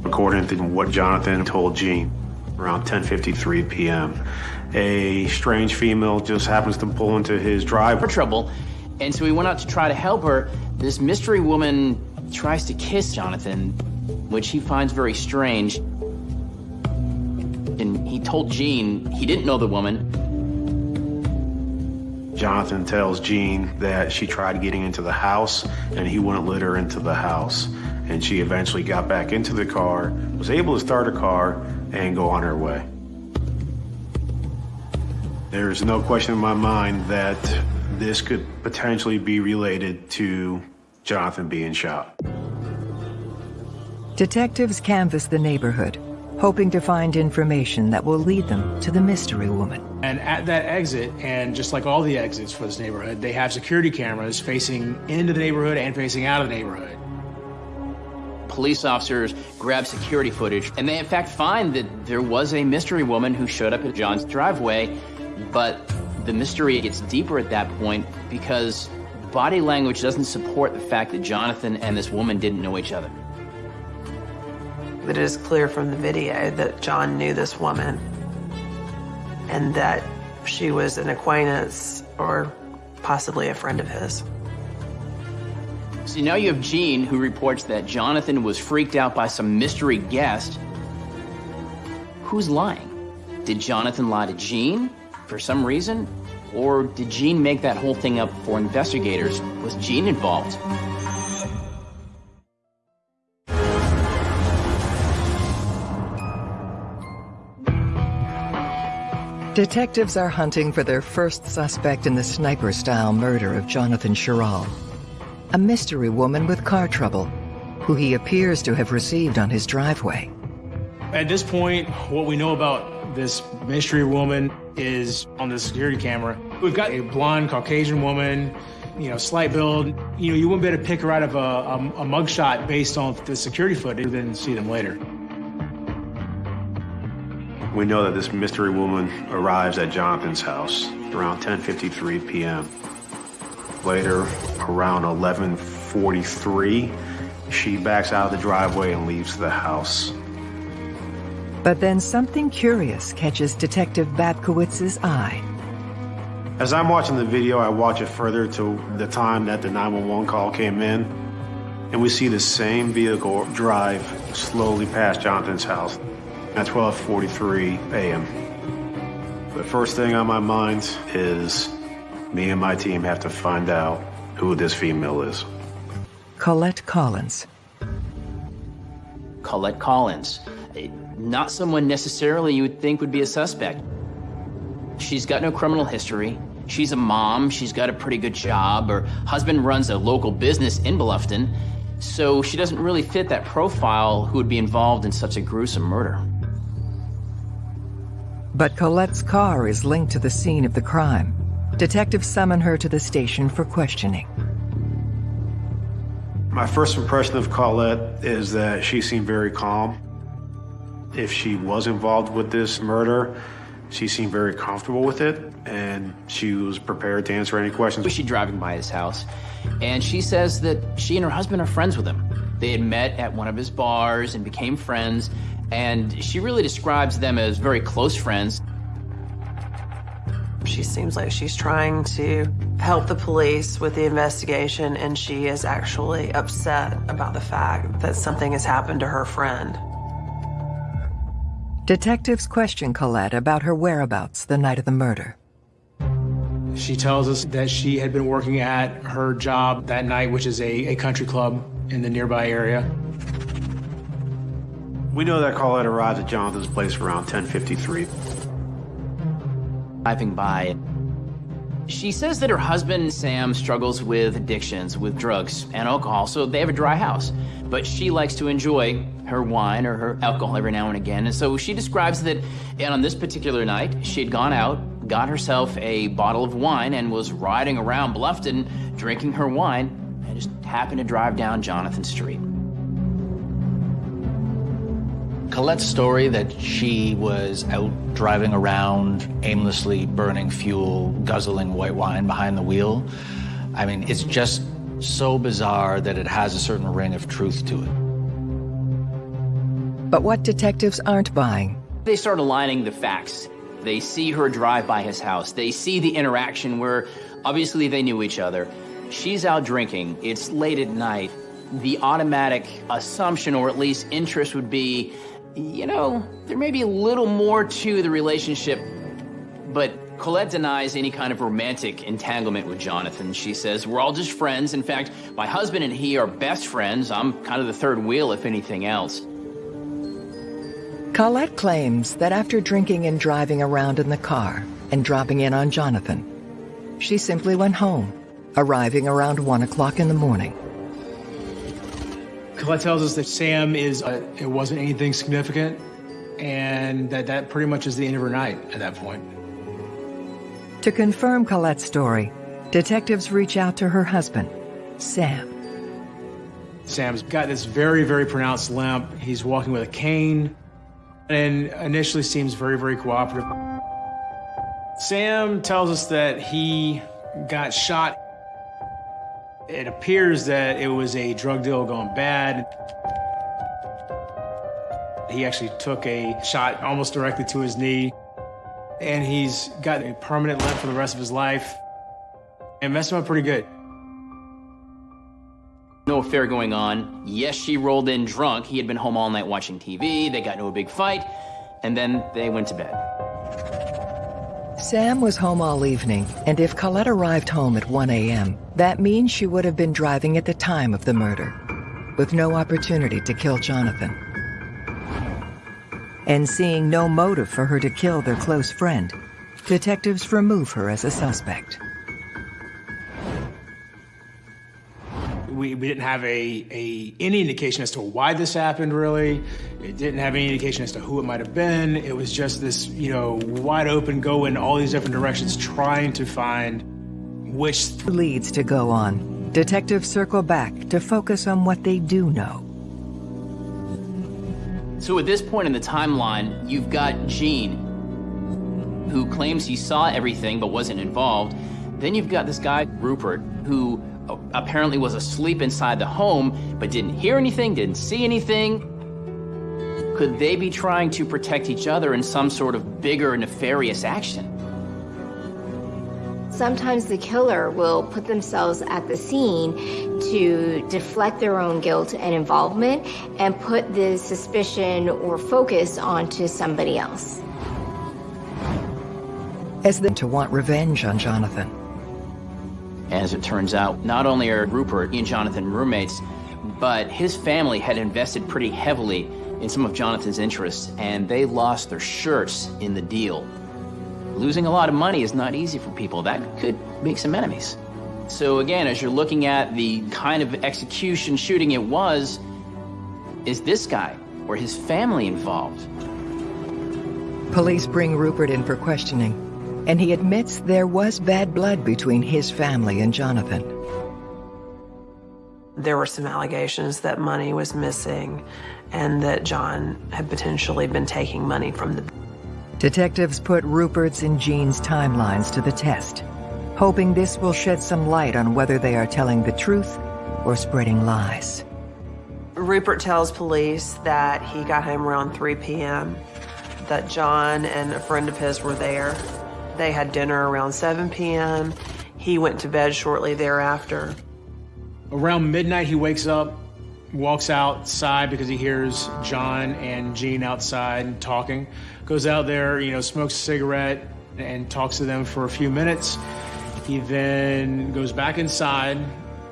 According to what Jonathan told Gene, around 10.53 p.m., a strange female just happens to pull into his driveway. For trouble, and so he went out to try to help her. This mystery woman tries to kiss Jonathan, which he finds very strange. And he told Gene he didn't know the woman. Jonathan tells Gene that she tried getting into the house and he wouldn't let her into the house. And she eventually got back into the car, was able to start a car and go on her way. There's no question in my mind that this could potentially be related to Jonathan being shot. Detectives canvass the neighborhood, hoping to find information that will lead them to the mystery woman. And at that exit, and just like all the exits for this neighborhood, they have security cameras facing into the neighborhood and facing out of the neighborhood. Police officers grab security footage, and they in fact find that there was a mystery woman who showed up at John's driveway, but the mystery gets deeper at that point because body language doesn't support the fact that Jonathan and this woman didn't know each other. But it is clear from the video that John knew this woman and that she was an acquaintance or possibly a friend of his. So now you have Gene who reports that Jonathan was freaked out by some mystery guest. Who's lying? Did Jonathan lie to Gene for some reason? Or did Gene make that whole thing up for investigators? Was Gene involved? Detectives are hunting for their first suspect in the sniper-style murder of Jonathan Sherrill, a mystery woman with car trouble, who he appears to have received on his driveway. At this point, what we know about this mystery woman is on the security camera. We've got a blonde Caucasian woman, you know, slight build. You know, you wouldn't be able to pick her out of a, a, a mugshot based on the security footage, and then see them later. We know that this mystery woman arrives at Jonathan's house around 10.53 p.m. Later, around 11.43, she backs out of the driveway and leaves the house. But then something curious catches Detective Babkiewicz's eye. As I'm watching the video, I watch it further to the time that the 911 call came in, and we see the same vehicle drive slowly past Jonathan's house at 12.43 a.m. The first thing on my mind is me and my team have to find out who this female is. Colette Collins. Colette Collins. Eh, not someone necessarily you would think would be a suspect. She's got no criminal history. She's a mom. She's got a pretty good job. Her husband runs a local business in Bluffton. So she doesn't really fit that profile who would be involved in such a gruesome murder. But Colette's car is linked to the scene of the crime. Detectives summon her to the station for questioning. My first impression of Colette is that she seemed very calm. if she was involved with this murder, she seemed very comfortable with it, and she was prepared to answer any questions. Was she driving by his house? And she says that she and her husband are friends with him. They had met at one of his bars and became friends, and she really describes them as very close friends. She seems like she's trying to help the police with the investigation, and she is actually upset about the fact that something has happened to her friend. Detectives question Colette about her whereabouts the night of the murder. She tells us that she had been working at her job that night, which is a, a country club in the nearby area. We know that Colette arrived at Jonathan's place around 1053. Driving by, she says that her husband, Sam, struggles with addictions, with drugs and alcohol, so they have a dry house. But she likes to enjoy her wine or her alcohol every now and again. And so she describes that and on this particular night, she had gone out, got herself a bottle of wine, and was riding around Bluffton drinking her wine, and just happened to drive down Jonathan Street. Colette's story that she was out driving around, aimlessly burning fuel, guzzling white wine behind the wheel, I mean, it's just so bizarre that it has a certain ring of truth to it. But what detectives aren't buying They start aligning the facts. They see her drive by his house. They see the interaction where obviously they knew each other. She's out drinking. It's late at night. The automatic assumption, or at least interest, would be you know, there may be a little more to the relationship, but Colette denies any kind of romantic entanglement with Jonathan. She says, We're all just friends. In fact, my husband and he are best friends. I'm kind of the third wheel, if anything else. Colette claims that after drinking and driving around in the car and dropping in on Jonathan, she simply went home, arriving around 1 o'clock in the morning. Colette tells us that Sam is, uh, it wasn't anything significant, and that that pretty much is the end of her night at that point. To confirm Colette's story, detectives reach out to her husband, Sam. Sam's got this very, very pronounced limp. He's walking with a cane, and initially seems very, very cooperative. Sam tells us that he got shot it appears that it was a drug deal gone bad. He actually took a shot almost directly to his knee, and he's got a permanent limp for the rest of his life. It messed him up pretty good. No affair going on. Yes, she rolled in drunk. He had been home all night watching TV. They got into a big fight, and then they went to bed. Sam was home all evening, and if Colette arrived home at 1 a.m., that means she would have been driving at the time of the murder, with no opportunity to kill Jonathan. And seeing no motive for her to kill their close friend, detectives remove her as a suspect. We, we didn't have a, a any indication as to why this happened, really. It didn't have any indication as to who it might have been. It was just this, you know, wide open, go in all these different directions, trying to find which leads to go on. Detectives circle back to focus on what they do know. So at this point in the timeline, you've got Gene, who claims he saw everything but wasn't involved. Then you've got this guy, Rupert, who apparently was asleep inside the home but didn't hear anything, didn't see anything. Could they be trying to protect each other in some sort of bigger nefarious action? Sometimes the killer will put themselves at the scene to deflect their own guilt and involvement and put the suspicion or focus onto somebody else. As them to want revenge on Jonathan. As it turns out, not only are Rupert and Jonathan roommates, but his family had invested pretty heavily in some of Jonathan's interests, and they lost their shirts in the deal. Losing a lot of money is not easy for people. That could make some enemies. So again, as you're looking at the kind of execution shooting it was, is this guy or his family involved? Police bring Rupert in for questioning, and he admits there was bad blood between his family and Jonathan. There were some allegations that money was missing and that John had potentially been taking money from the Detectives put Rupert's and Jean's timelines to the test, hoping this will shed some light on whether they are telling the truth or spreading lies. Rupert tells police that he got home around 3 p.m., that John and a friend of his were there. They had dinner around 7 p.m. He went to bed shortly thereafter. Around midnight, he wakes up, walks outside because he hears John and Jean outside talking. Goes out there, you know, smokes a cigarette and talks to them for a few minutes. He then goes back inside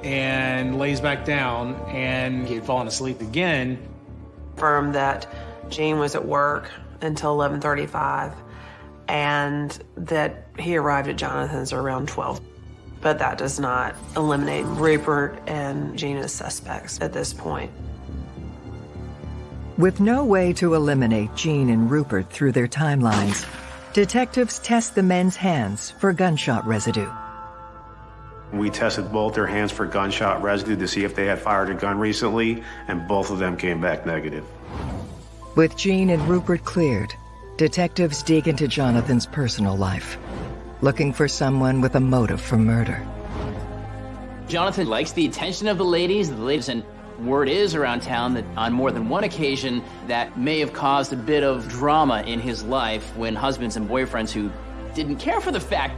and lays back down and he had fallen asleep again. Confirmed that Jean was at work until 11:35 and that he arrived at Jonathan's around 12. But that does not eliminate Rupert and Jean as suspects at this point. With no way to eliminate Jean and Rupert through their timelines, detectives test the men's hands for gunshot residue. We tested both their hands for gunshot residue to see if they had fired a gun recently, and both of them came back negative. With Jean and Rupert cleared, detectives dig into Jonathan's personal life, looking for someone with a motive for murder. Jonathan likes the attention of the ladies, the ladies, and word is around town that on more than one occasion that may have caused a bit of drama in his life when husbands and boyfriends who didn't care for the fact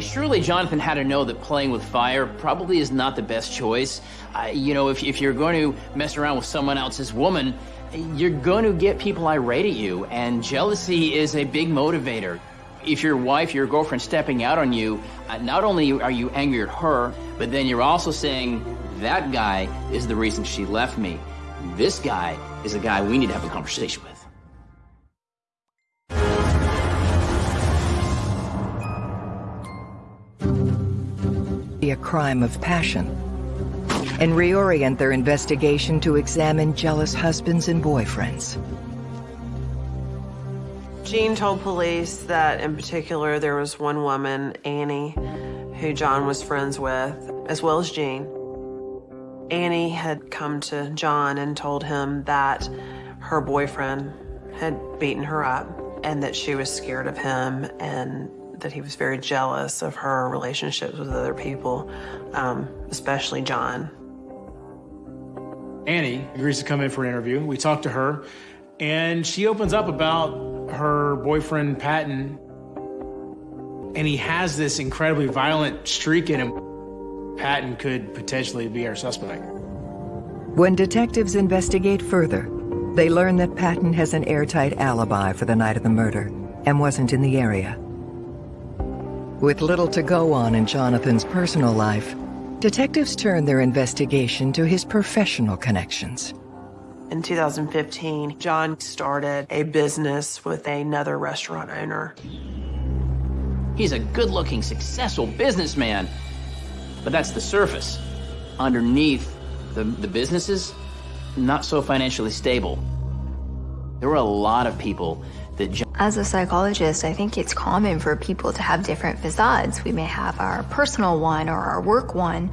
Surely Jonathan had to know that playing with fire probably is not the best choice. Uh, you know, if, if you're going to mess around with someone else's woman, you're going to get people irate at you, and jealousy is a big motivator. If your wife, your girlfriend stepping out on you, uh, not only are you angry at her, but then you're also saying, that guy is the reason she left me. This guy is a guy we need to have a conversation with. Be a crime of passion and reorient their investigation to examine jealous husbands and boyfriends. Jean told police that in particular there was one woman, Annie, who John was friends with, as well as Jean. Annie had come to John and told him that her boyfriend had beaten her up and that she was scared of him and that he was very jealous of her relationships with other people, um, especially John. Annie agrees to come in for an interview. We talk to her, and she opens up about her boyfriend, Patton, and he has this incredibly violent streak in him. Patton could potentially be our suspect. When detectives investigate further, they learn that Patton has an airtight alibi for the night of the murder and wasn't in the area. With little to go on in Jonathan's personal life, detectives turn their investigation to his professional connections. In 2015, John started a business with another restaurant owner. He's a good-looking, successful businessman, but that's the surface. Underneath the, the businesses, not so financially stable. There were a lot of people As a psychologist, I think it's common for people to have different facades. We may have our personal one or our work one,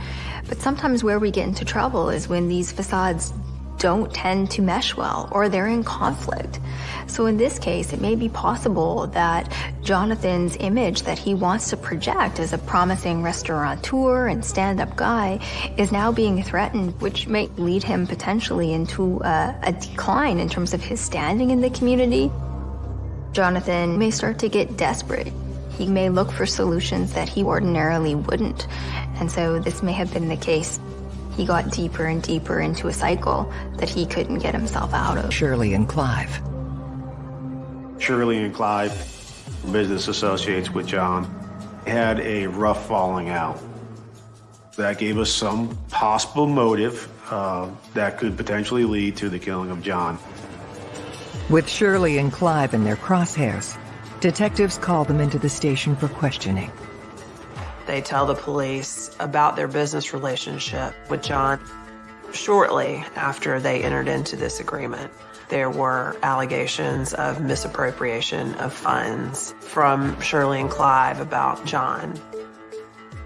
but sometimes where we get into trouble is when these facades don't tend to mesh well or they're in conflict. So in this case, it may be possible that Jonathan's image that he wants to project as a promising restaurateur and stand-up guy is now being threatened, which might lead him potentially into a, a decline in terms of his standing in the community. Jonathan may start to get desperate. He may look for solutions that he ordinarily wouldn't. And so this may have been the case. He got deeper and deeper into a cycle that he couldn't get himself out of. Shirley and Clive. Shirley and Clive, business associates with John, had a rough falling out. That gave us some possible motive uh, that could potentially lead to the killing of John. With Shirley and Clive in their crosshairs, detectives call them into the station for questioning. They tell the police about their business relationship with John. Shortly after they entered into this agreement, there were allegations of misappropriation of funds from Shirley and Clive about John.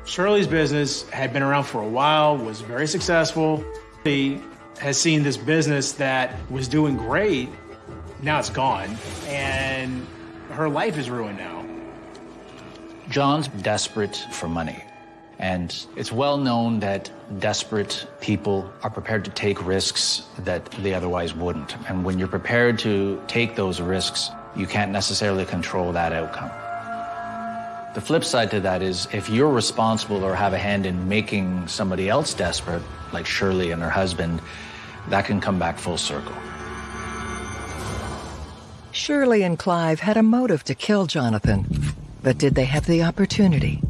Shirley's business had been around for a while, was very successful. He has seen this business that was doing great, now it's gone, and her life is ruined now. John's desperate for money. And it's well known that desperate people are prepared to take risks that they otherwise wouldn't. And when you're prepared to take those risks, you can't necessarily control that outcome. The flip side to that is if you're responsible or have a hand in making somebody else desperate, like Shirley and her husband, that can come back full circle. Shirley and Clive had a motive to kill Jonathan, but did they have the opportunity?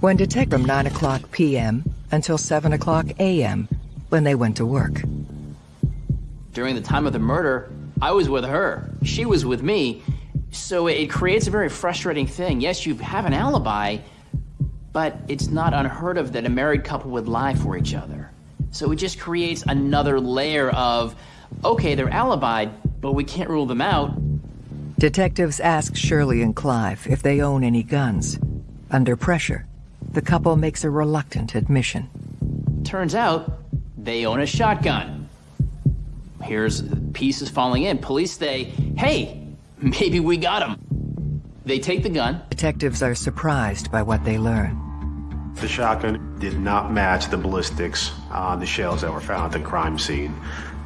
When detected from 9 o'clock p.m. until 7 o'clock a.m. when they went to work. During the time of the murder, I was with her. She was with me. So it creates a very frustrating thing. Yes, you have an alibi, but it's not unheard of that a married couple would lie for each other. So it just creates another layer of, okay, they're alibied, but we can't rule them out. Detectives ask Shirley and Clive if they own any guns. Under pressure, the couple makes a reluctant admission. Turns out, they own a shotgun. Here's pieces falling in. Police say, hey, maybe we got him. They take the gun. Detectives are surprised by what they learn. The shotgun did not match the ballistics on the shells that were found at the crime scene.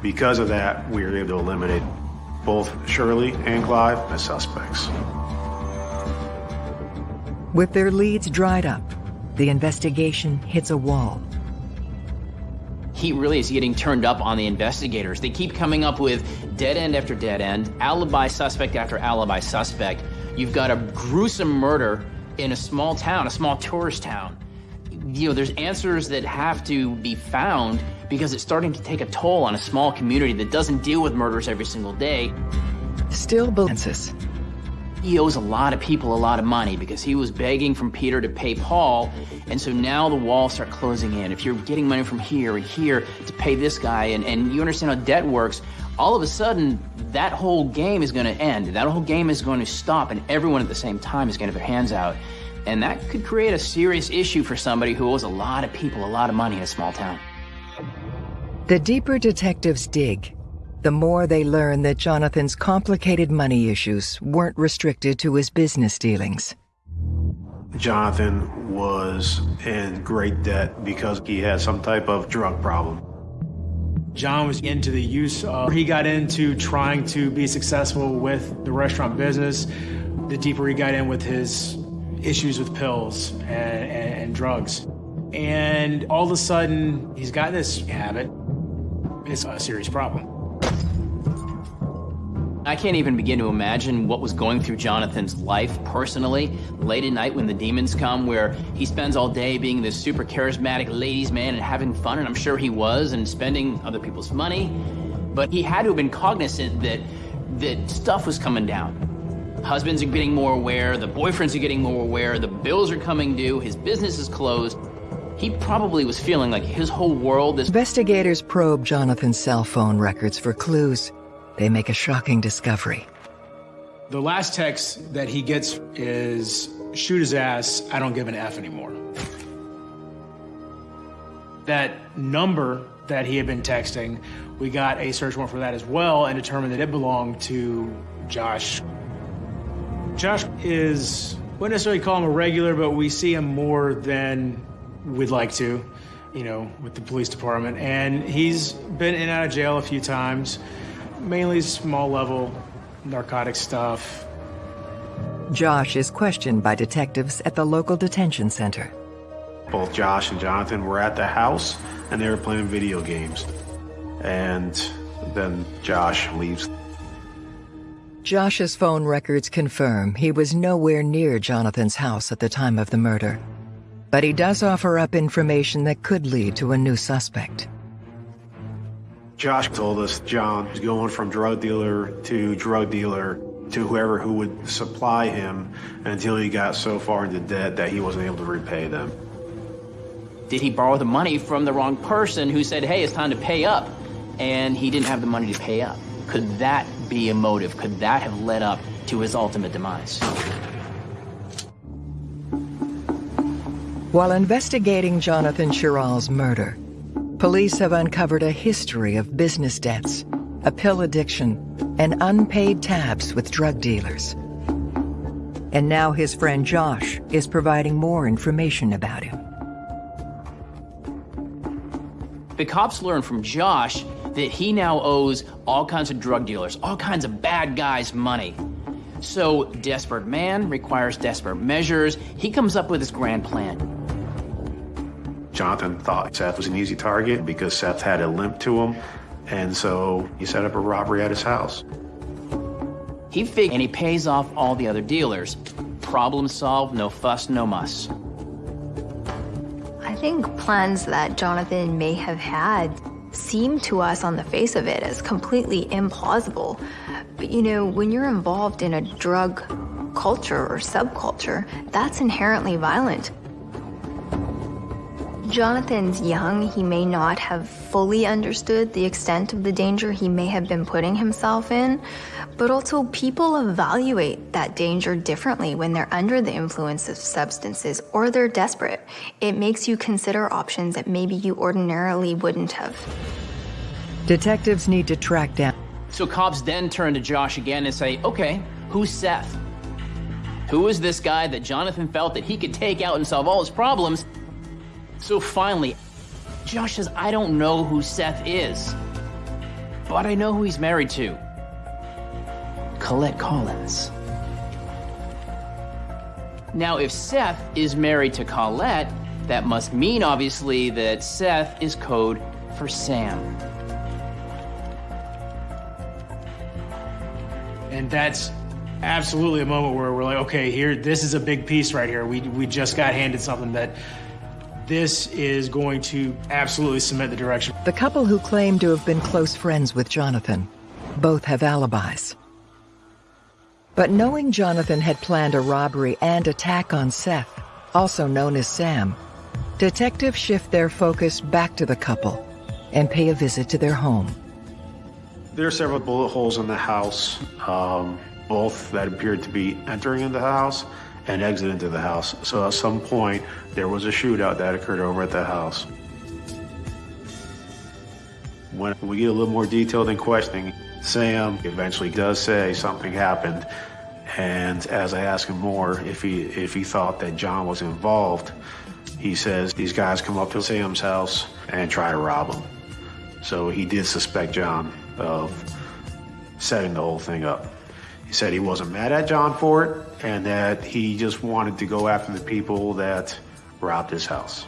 Because of that, we were able to eliminate both Shirley and Clive as suspects. With their leads dried up, the investigation hits a wall. He really is getting turned up on the investigators. They keep coming up with dead end after dead end, alibi suspect after alibi suspect. You've got a gruesome murder in a small town, a small tourist town. You know, there's answers that have to be found because it's starting to take a toll on a small community that doesn't deal with murders every single day. Still balances. He owes a lot of people a lot of money because he was begging from Peter to pay Paul, and so now the walls start closing in. If you're getting money from here and here to pay this guy, and, and you understand how debt works, all of a sudden that whole game is going to end. That whole game is going to stop, and everyone at the same time is going to have their hands out. And that could create a serious issue for somebody who owes a lot of people a lot of money in a small town. The deeper detectives dig, the more they learn that Jonathan's complicated money issues weren't restricted to his business dealings. Jonathan was in great debt because he had some type of drug problem. John was into the use of, he got into trying to be successful with the restaurant business. The deeper he got in with his issues with pills and, and, and drugs. And all of a sudden, he's got this habit. It's a serious problem. I can't even begin to imagine what was going through Jonathan's life personally, late at night when the demons come, where he spends all day being this super charismatic ladies' man and having fun, and I'm sure he was, and spending other people's money. But he had to have been cognizant that, that stuff was coming down. Husbands are getting more aware, the boyfriends are getting more aware, the bills are coming due, his business is closed. He probably was feeling like his whole world is. Investigators probe Jonathan's cell phone records for clues. They make a shocking discovery. The last text that he gets is shoot his ass, I don't give an F anymore. That number that he had been texting, we got a search warrant for that as well and determined that it belonged to Josh. Josh is, wouldn't necessarily call him a regular, but we see him more than we'd like to, you know, with the police department. And he's been in and out of jail a few times mainly small level narcotic stuff. Josh is questioned by detectives at the local detention center. Both Josh and Jonathan were at the house and they were playing video games. And then Josh leaves. Josh's phone records confirm he was nowhere near Jonathan's house at the time of the murder. But he does offer up information that could lead to a new suspect. Josh told us John was going from drug dealer to drug dealer to whoever who would supply him until he got so far into debt that he wasn't able to repay them. Did he borrow the money from the wrong person who said, hey, it's time to pay up, and he didn't have the money to pay up? Could that be a motive? Could that have led up to his ultimate demise? While investigating Jonathan Sherrill's murder, police have uncovered a history of business debts, a pill addiction, and unpaid tabs with drug dealers. And now his friend Josh is providing more information about him. The cops learn from Josh that he now owes all kinds of drug dealers, all kinds of bad guys money. So, desperate man requires desperate measures. He comes up with his grand plan. Jonathan thought Seth was an easy target because Seth had a limp to him, and so he set up a robbery at his house. He figured, and he pays off all the other dealers. Problem solved, no fuss, no muss. I think plans that Jonathan may have had seem to us on the face of it as completely implausible. But you know, when you're involved in a drug culture or subculture, that's inherently violent. Jonathan's young. He may not have fully understood the extent of the danger he may have been putting himself in, but also people evaluate that danger differently when they're under the influence of substances or they're desperate. It makes you consider options that maybe you ordinarily wouldn't have. Detectives need to track down. So cops then turn to Josh again and say, okay, who's Seth? Who is this guy that Jonathan felt that he could take out and solve all his problems? So finally, Josh says, I don't know who Seth is, but I know who he's married to. Colette Collins. Now, if Seth is married to Colette, that must mean, obviously, that Seth is code for Sam. And that's absolutely a moment where we're like, okay, here, this is a big piece right here. We, we just got handed something that this is going to absolutely cement the direction. The couple who claim to have been close friends with Jonathan both have alibis. But knowing Jonathan had planned a robbery and attack on Seth, also known as Sam, detectives shift their focus back to the couple and pay a visit to their home. There are several bullet holes in the house, um, both that appeared to be entering into the house and exit into the house. So at some point, there was a shootout that occurred over at the house. When we get a little more detailed in questioning, Sam eventually does say something happened. And as I ask him more, if he, if he thought that John was involved, he says these guys come up to Sam's house and try to rob him. So he did suspect John of setting the whole thing up. He said he wasn't mad at John for it and that he just wanted to go after the people that robbed his house.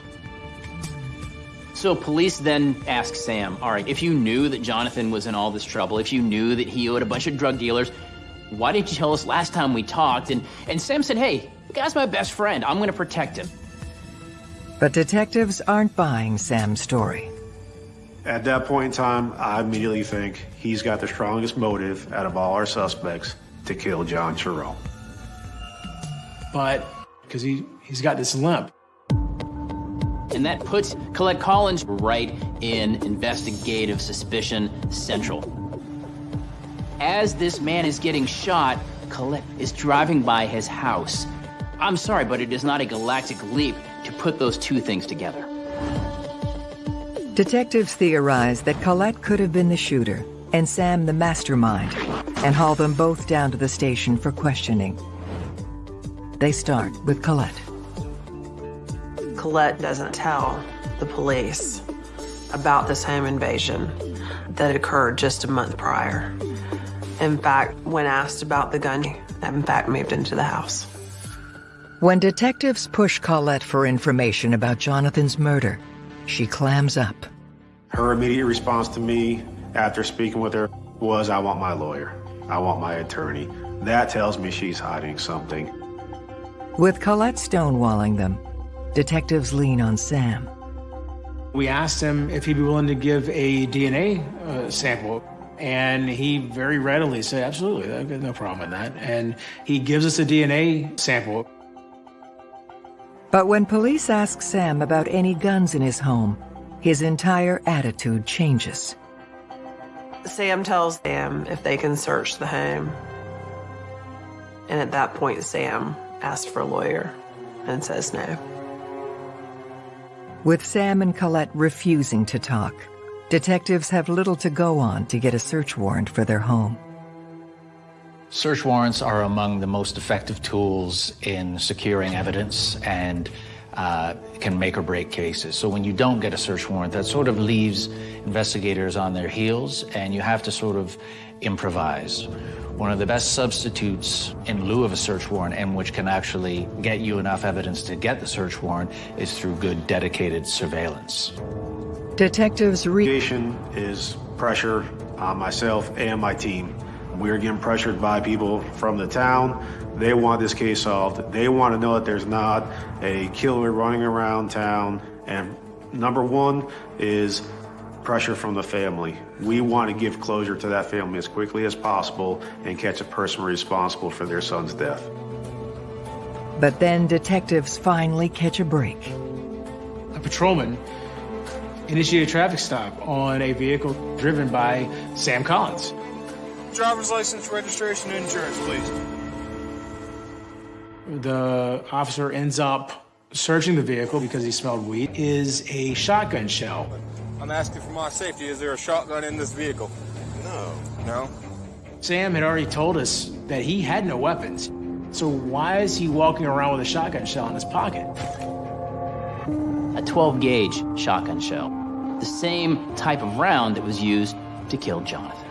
So police then ask Sam, all right, if you knew that Jonathan was in all this trouble, if you knew that he owed a bunch of drug dealers, why didn't you tell us last time we talked? And, and Sam said, hey, the guy's my best friend. I'm going to protect him. But detectives aren't buying Sam's story. At that point in time, I immediately think he's got the strongest motive out of all our suspects to kill John Sherrill. But because he, he's got this limp. And that puts Colette Collins right in investigative suspicion central. As this man is getting shot, Colette is driving by his house. I'm sorry, but it is not a galactic leap to put those two things together. Detectives theorize that Colette could have been the shooter and Sam the mastermind and haul them both down to the station for questioning. They start with Colette. Colette doesn't tell the police about this home invasion that occurred just a month prior. In fact, when asked about the gun, that in fact moved into the house. When detectives push Colette for information about Jonathan's murder, she clams up. Her immediate response to me after speaking with her was, I want my lawyer. I want my attorney. That tells me she's hiding something. With Colette stonewalling them, detectives lean on Sam. We asked him if he'd be willing to give a DNA uh, sample, and he very readily said, absolutely, I've got no problem with that. And he gives us a DNA sample. But when police ask Sam about any guns in his home, his entire attitude changes. Sam tells them if they can search the home. And at that point, Sam asks for a lawyer and says no. With Sam and Colette refusing to talk, detectives have little to go on to get a search warrant for their home. Search warrants are among the most effective tools in securing evidence and uh, can make or break cases. So when you don't get a search warrant, that sort of leaves investigators on their heels and you have to sort of improvise. One of the best substitutes in lieu of a search warrant and which can actually get you enough evidence to get the search warrant is through good dedicated surveillance. Detectives re- is pressure on myself and my team. We're getting pressured by people from the town. They want this case solved. They want to know that there's not a killer running around town. And number one is pressure from the family. We want to give closure to that family as quickly as possible and catch a person responsible for their son's death. But then detectives finally catch a break. A patrolman initiated a traffic stop on a vehicle driven by Sam Collins. Driver's license, registration, and insurance, please. The officer ends up searching the vehicle because he smelled weed, is a shotgun shell. I'm asking for my safety. Is there a shotgun in this vehicle? No. No? Sam had already told us that he had no weapons. So why is he walking around with a shotgun shell in his pocket? A 12 gauge shotgun shell. The same type of round that was used to kill Jonathan.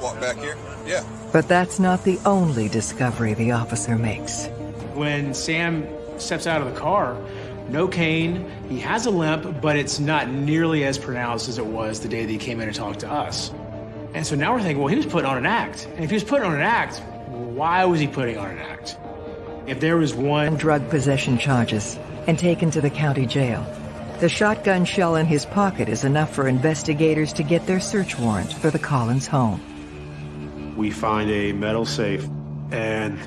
Walk back here? Yeah. But that's not the only discovery the officer makes. When Sam steps out of the car, no cane, he has a limp, but it's not nearly as pronounced as it was the day that he came in and talked to us. And so now we're thinking, well, he was putting on an act. And if he was putting on an act, why was he putting on an act? If there was one drug possession charges and taken to the county jail, the shotgun shell in his pocket is enough for investigators to get their search warrant for the Collins home. We find a metal safe, and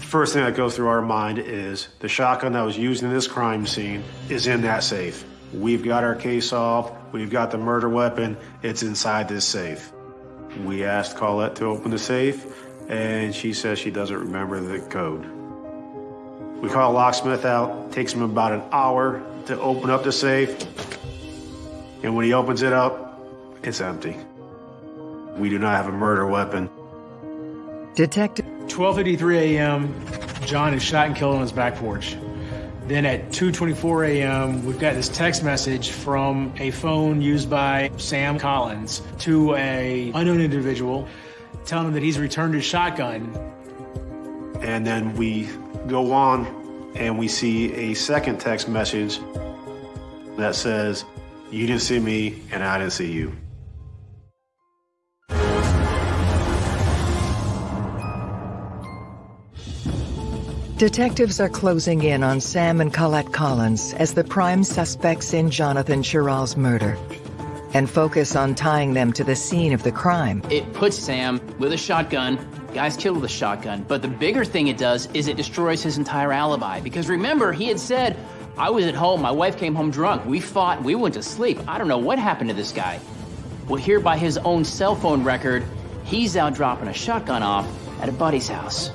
the first thing that goes through our mind is the shotgun that was used in this crime scene is in that safe. We've got our case solved. We've got the murder weapon. It's inside this safe. We asked Colette to open the safe, and she says she doesn't remember the code. We call a locksmith out. Takes him about an hour to open up the safe. And when he opens it up, it's empty. We do not have a murder weapon. Detective 12:53 a.m. John is shot and killed on his back porch. Then at 2:24 a.m., we've got this text message from a phone used by Sam Collins to a unknown individual telling him that he's returned his shotgun. And then we go on and we see a second text message that says, You didn't see me and I didn't see you. Detectives are closing in on Sam and Colette Collins as the prime suspects in Jonathan Sherrill's murder and focus on tying them to the scene of the crime. It puts Sam with a shotgun, guy's killed with a shotgun, but the bigger thing it does is it destroys his entire alibi. Because remember, he had said, I was at home, my wife came home drunk, we fought, we went to sleep. I don't know what happened to this guy. Well, here by his own cell phone record, he's out dropping a shotgun off at a buddy's house.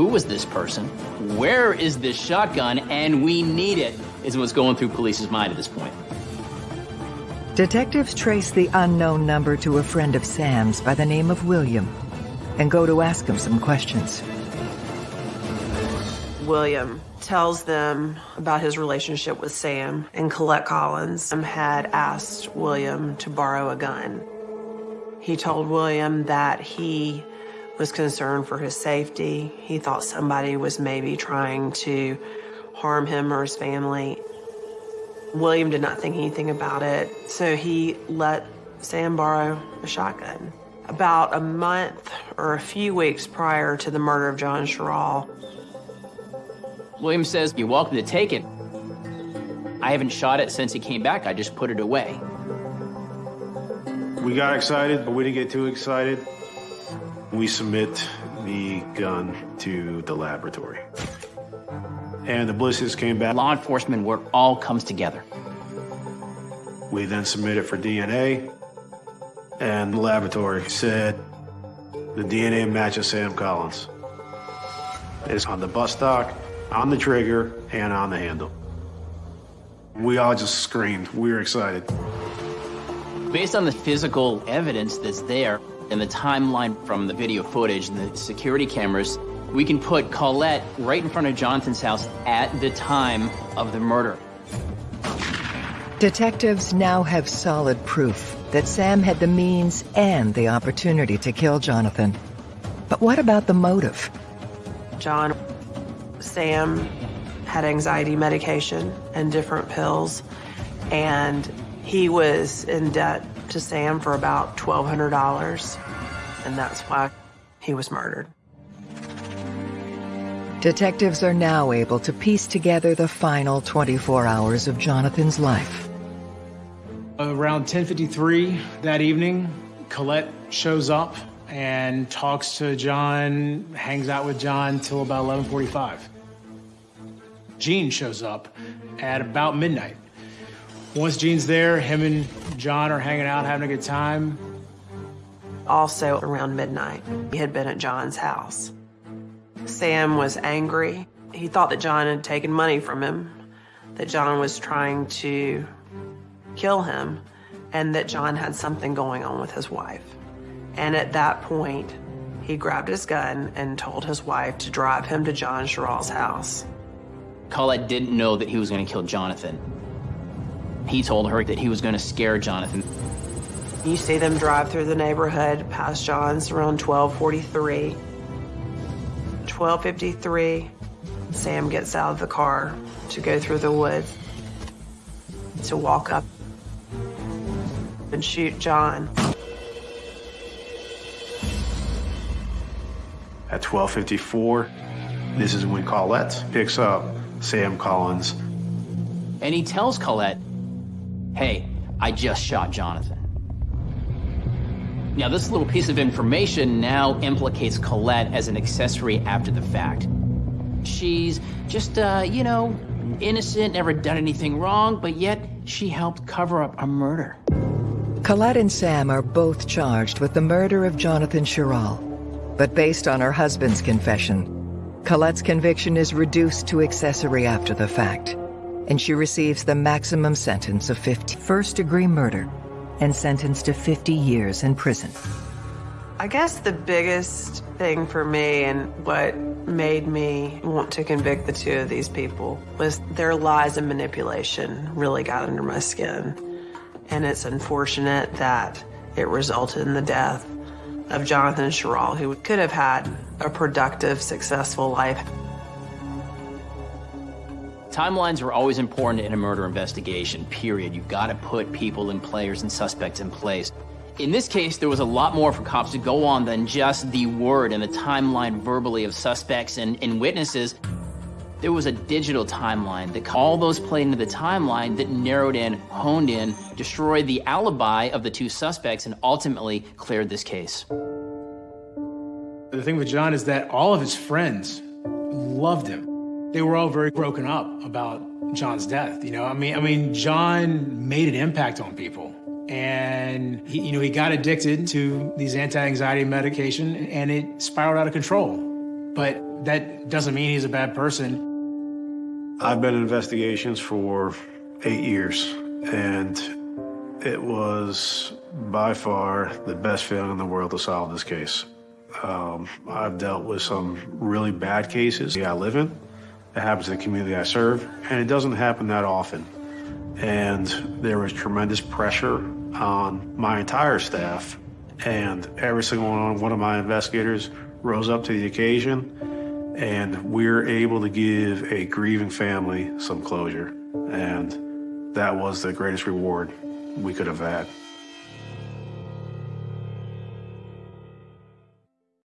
Who was this person? Where is this shotgun? And we need it, is what's going through police's mind at this point. Detectives trace the unknown number to a friend of Sam's by the name of William and go to ask him some questions. William tells them about his relationship with Sam, and Colette Collins had asked William to borrow a gun. He told William that he was concerned for his safety. He thought somebody was maybe trying to harm him or his family. William did not think anything about it, so he let Sam borrow a shotgun. About a month or a few weeks prior to the murder of John Sherrill, William says, You're welcome to take it. I haven't shot it since he came back. I just put it away. We got excited, but we didn't get too excited. We submit the gun to the laboratory. And the ballistics came back. Law enforcement work all comes together. We then submit it for DNA, and the laboratory said the DNA matches Sam Collins. It's on the butt stock, on the trigger and on the handle. We all just screamed. We were excited. Based on the physical evidence that's there and the timeline from the video footage and the security cameras, we can put Colette right in front of Jonathan's house at the time of the murder. Detectives now have solid proof that Sam had the means and the opportunity to kill Jonathan. But what about the motive? John, Sam had anxiety medication and different pills, and he was in debt to Sam for about $1,200, and that's why he was murdered. Detectives are now able to piece together the final 24 hours of Jonathan's life. Around 10:53 that evening, Colette shows up and talks to John, hangs out with John till about 11:45. Gene shows up at about midnight. Once Gene's there, him and John are hanging out, having a good time. Also around midnight, he had been at John's house. Sam was angry. He thought that John had taken money from him, that John was trying to kill him, and that John had something going on with his wife. And at that point, he grabbed his gun and told his wife to drive him to John Sherrill's house. Colette didn't know that he was going to kill Jonathan. He told her that he was going to scare Jonathan. You see them drive through the neighborhood past John's around 1243. 1253, Sam gets out of the car to go through the woods to walk up and shoot John. At 12:54, this is when Colette picks up Sam Collins. And he tells Colette, hey, I just shot Jonathan. Now, this little piece of information now implicates Colette as an accessory after the fact. She's just, uh, you know, innocent, never done anything wrong, but yet she helped cover up a murder. Colette and Sam are both charged with the murder of Jonathan Sherrill. But based on her husband's confession, Colette's conviction is reduced to accessory after the fact, and she receives the maximum sentence of 50 first-degree murder and sentenced to 50 years in prison. I guess the biggest thing for me and what made me want to convict the two of these people was their lies and manipulation really got under my skin. And it's unfortunate that it resulted in the death of Jonathan Sherrill, who could have had a productive, successful life. Timelines are always important in a murder investigation, period. You've got to put people and players and suspects in place. In this case, there was a lot more for cops to go on than just the word and the timeline verbally of suspects and, and witnesses. There was a digital timeline that all those played into the timeline that narrowed in, honed in, destroyed the alibi of the two suspects, and ultimately cleared this case. The thing with John is that all of his friends loved him. They were all very broken up about John's death. You know, I mean, I mean, John made an impact on people, and he, you know, he got addicted to these anti-anxiety medication, and it spiraled out of control. But that doesn't mean he's a bad person. I've been in investigations for eight years, and it was by far the best feeling in the world to solve this case. Um, I've dealt with some really bad cases I live in. It happens in the community I serve, and it doesn't happen that often. And there was tremendous pressure on my entire staff, and every single one of my investigators rose up to the occasion and we're able to give a grieving family some closure. And that was the greatest reward we could have had.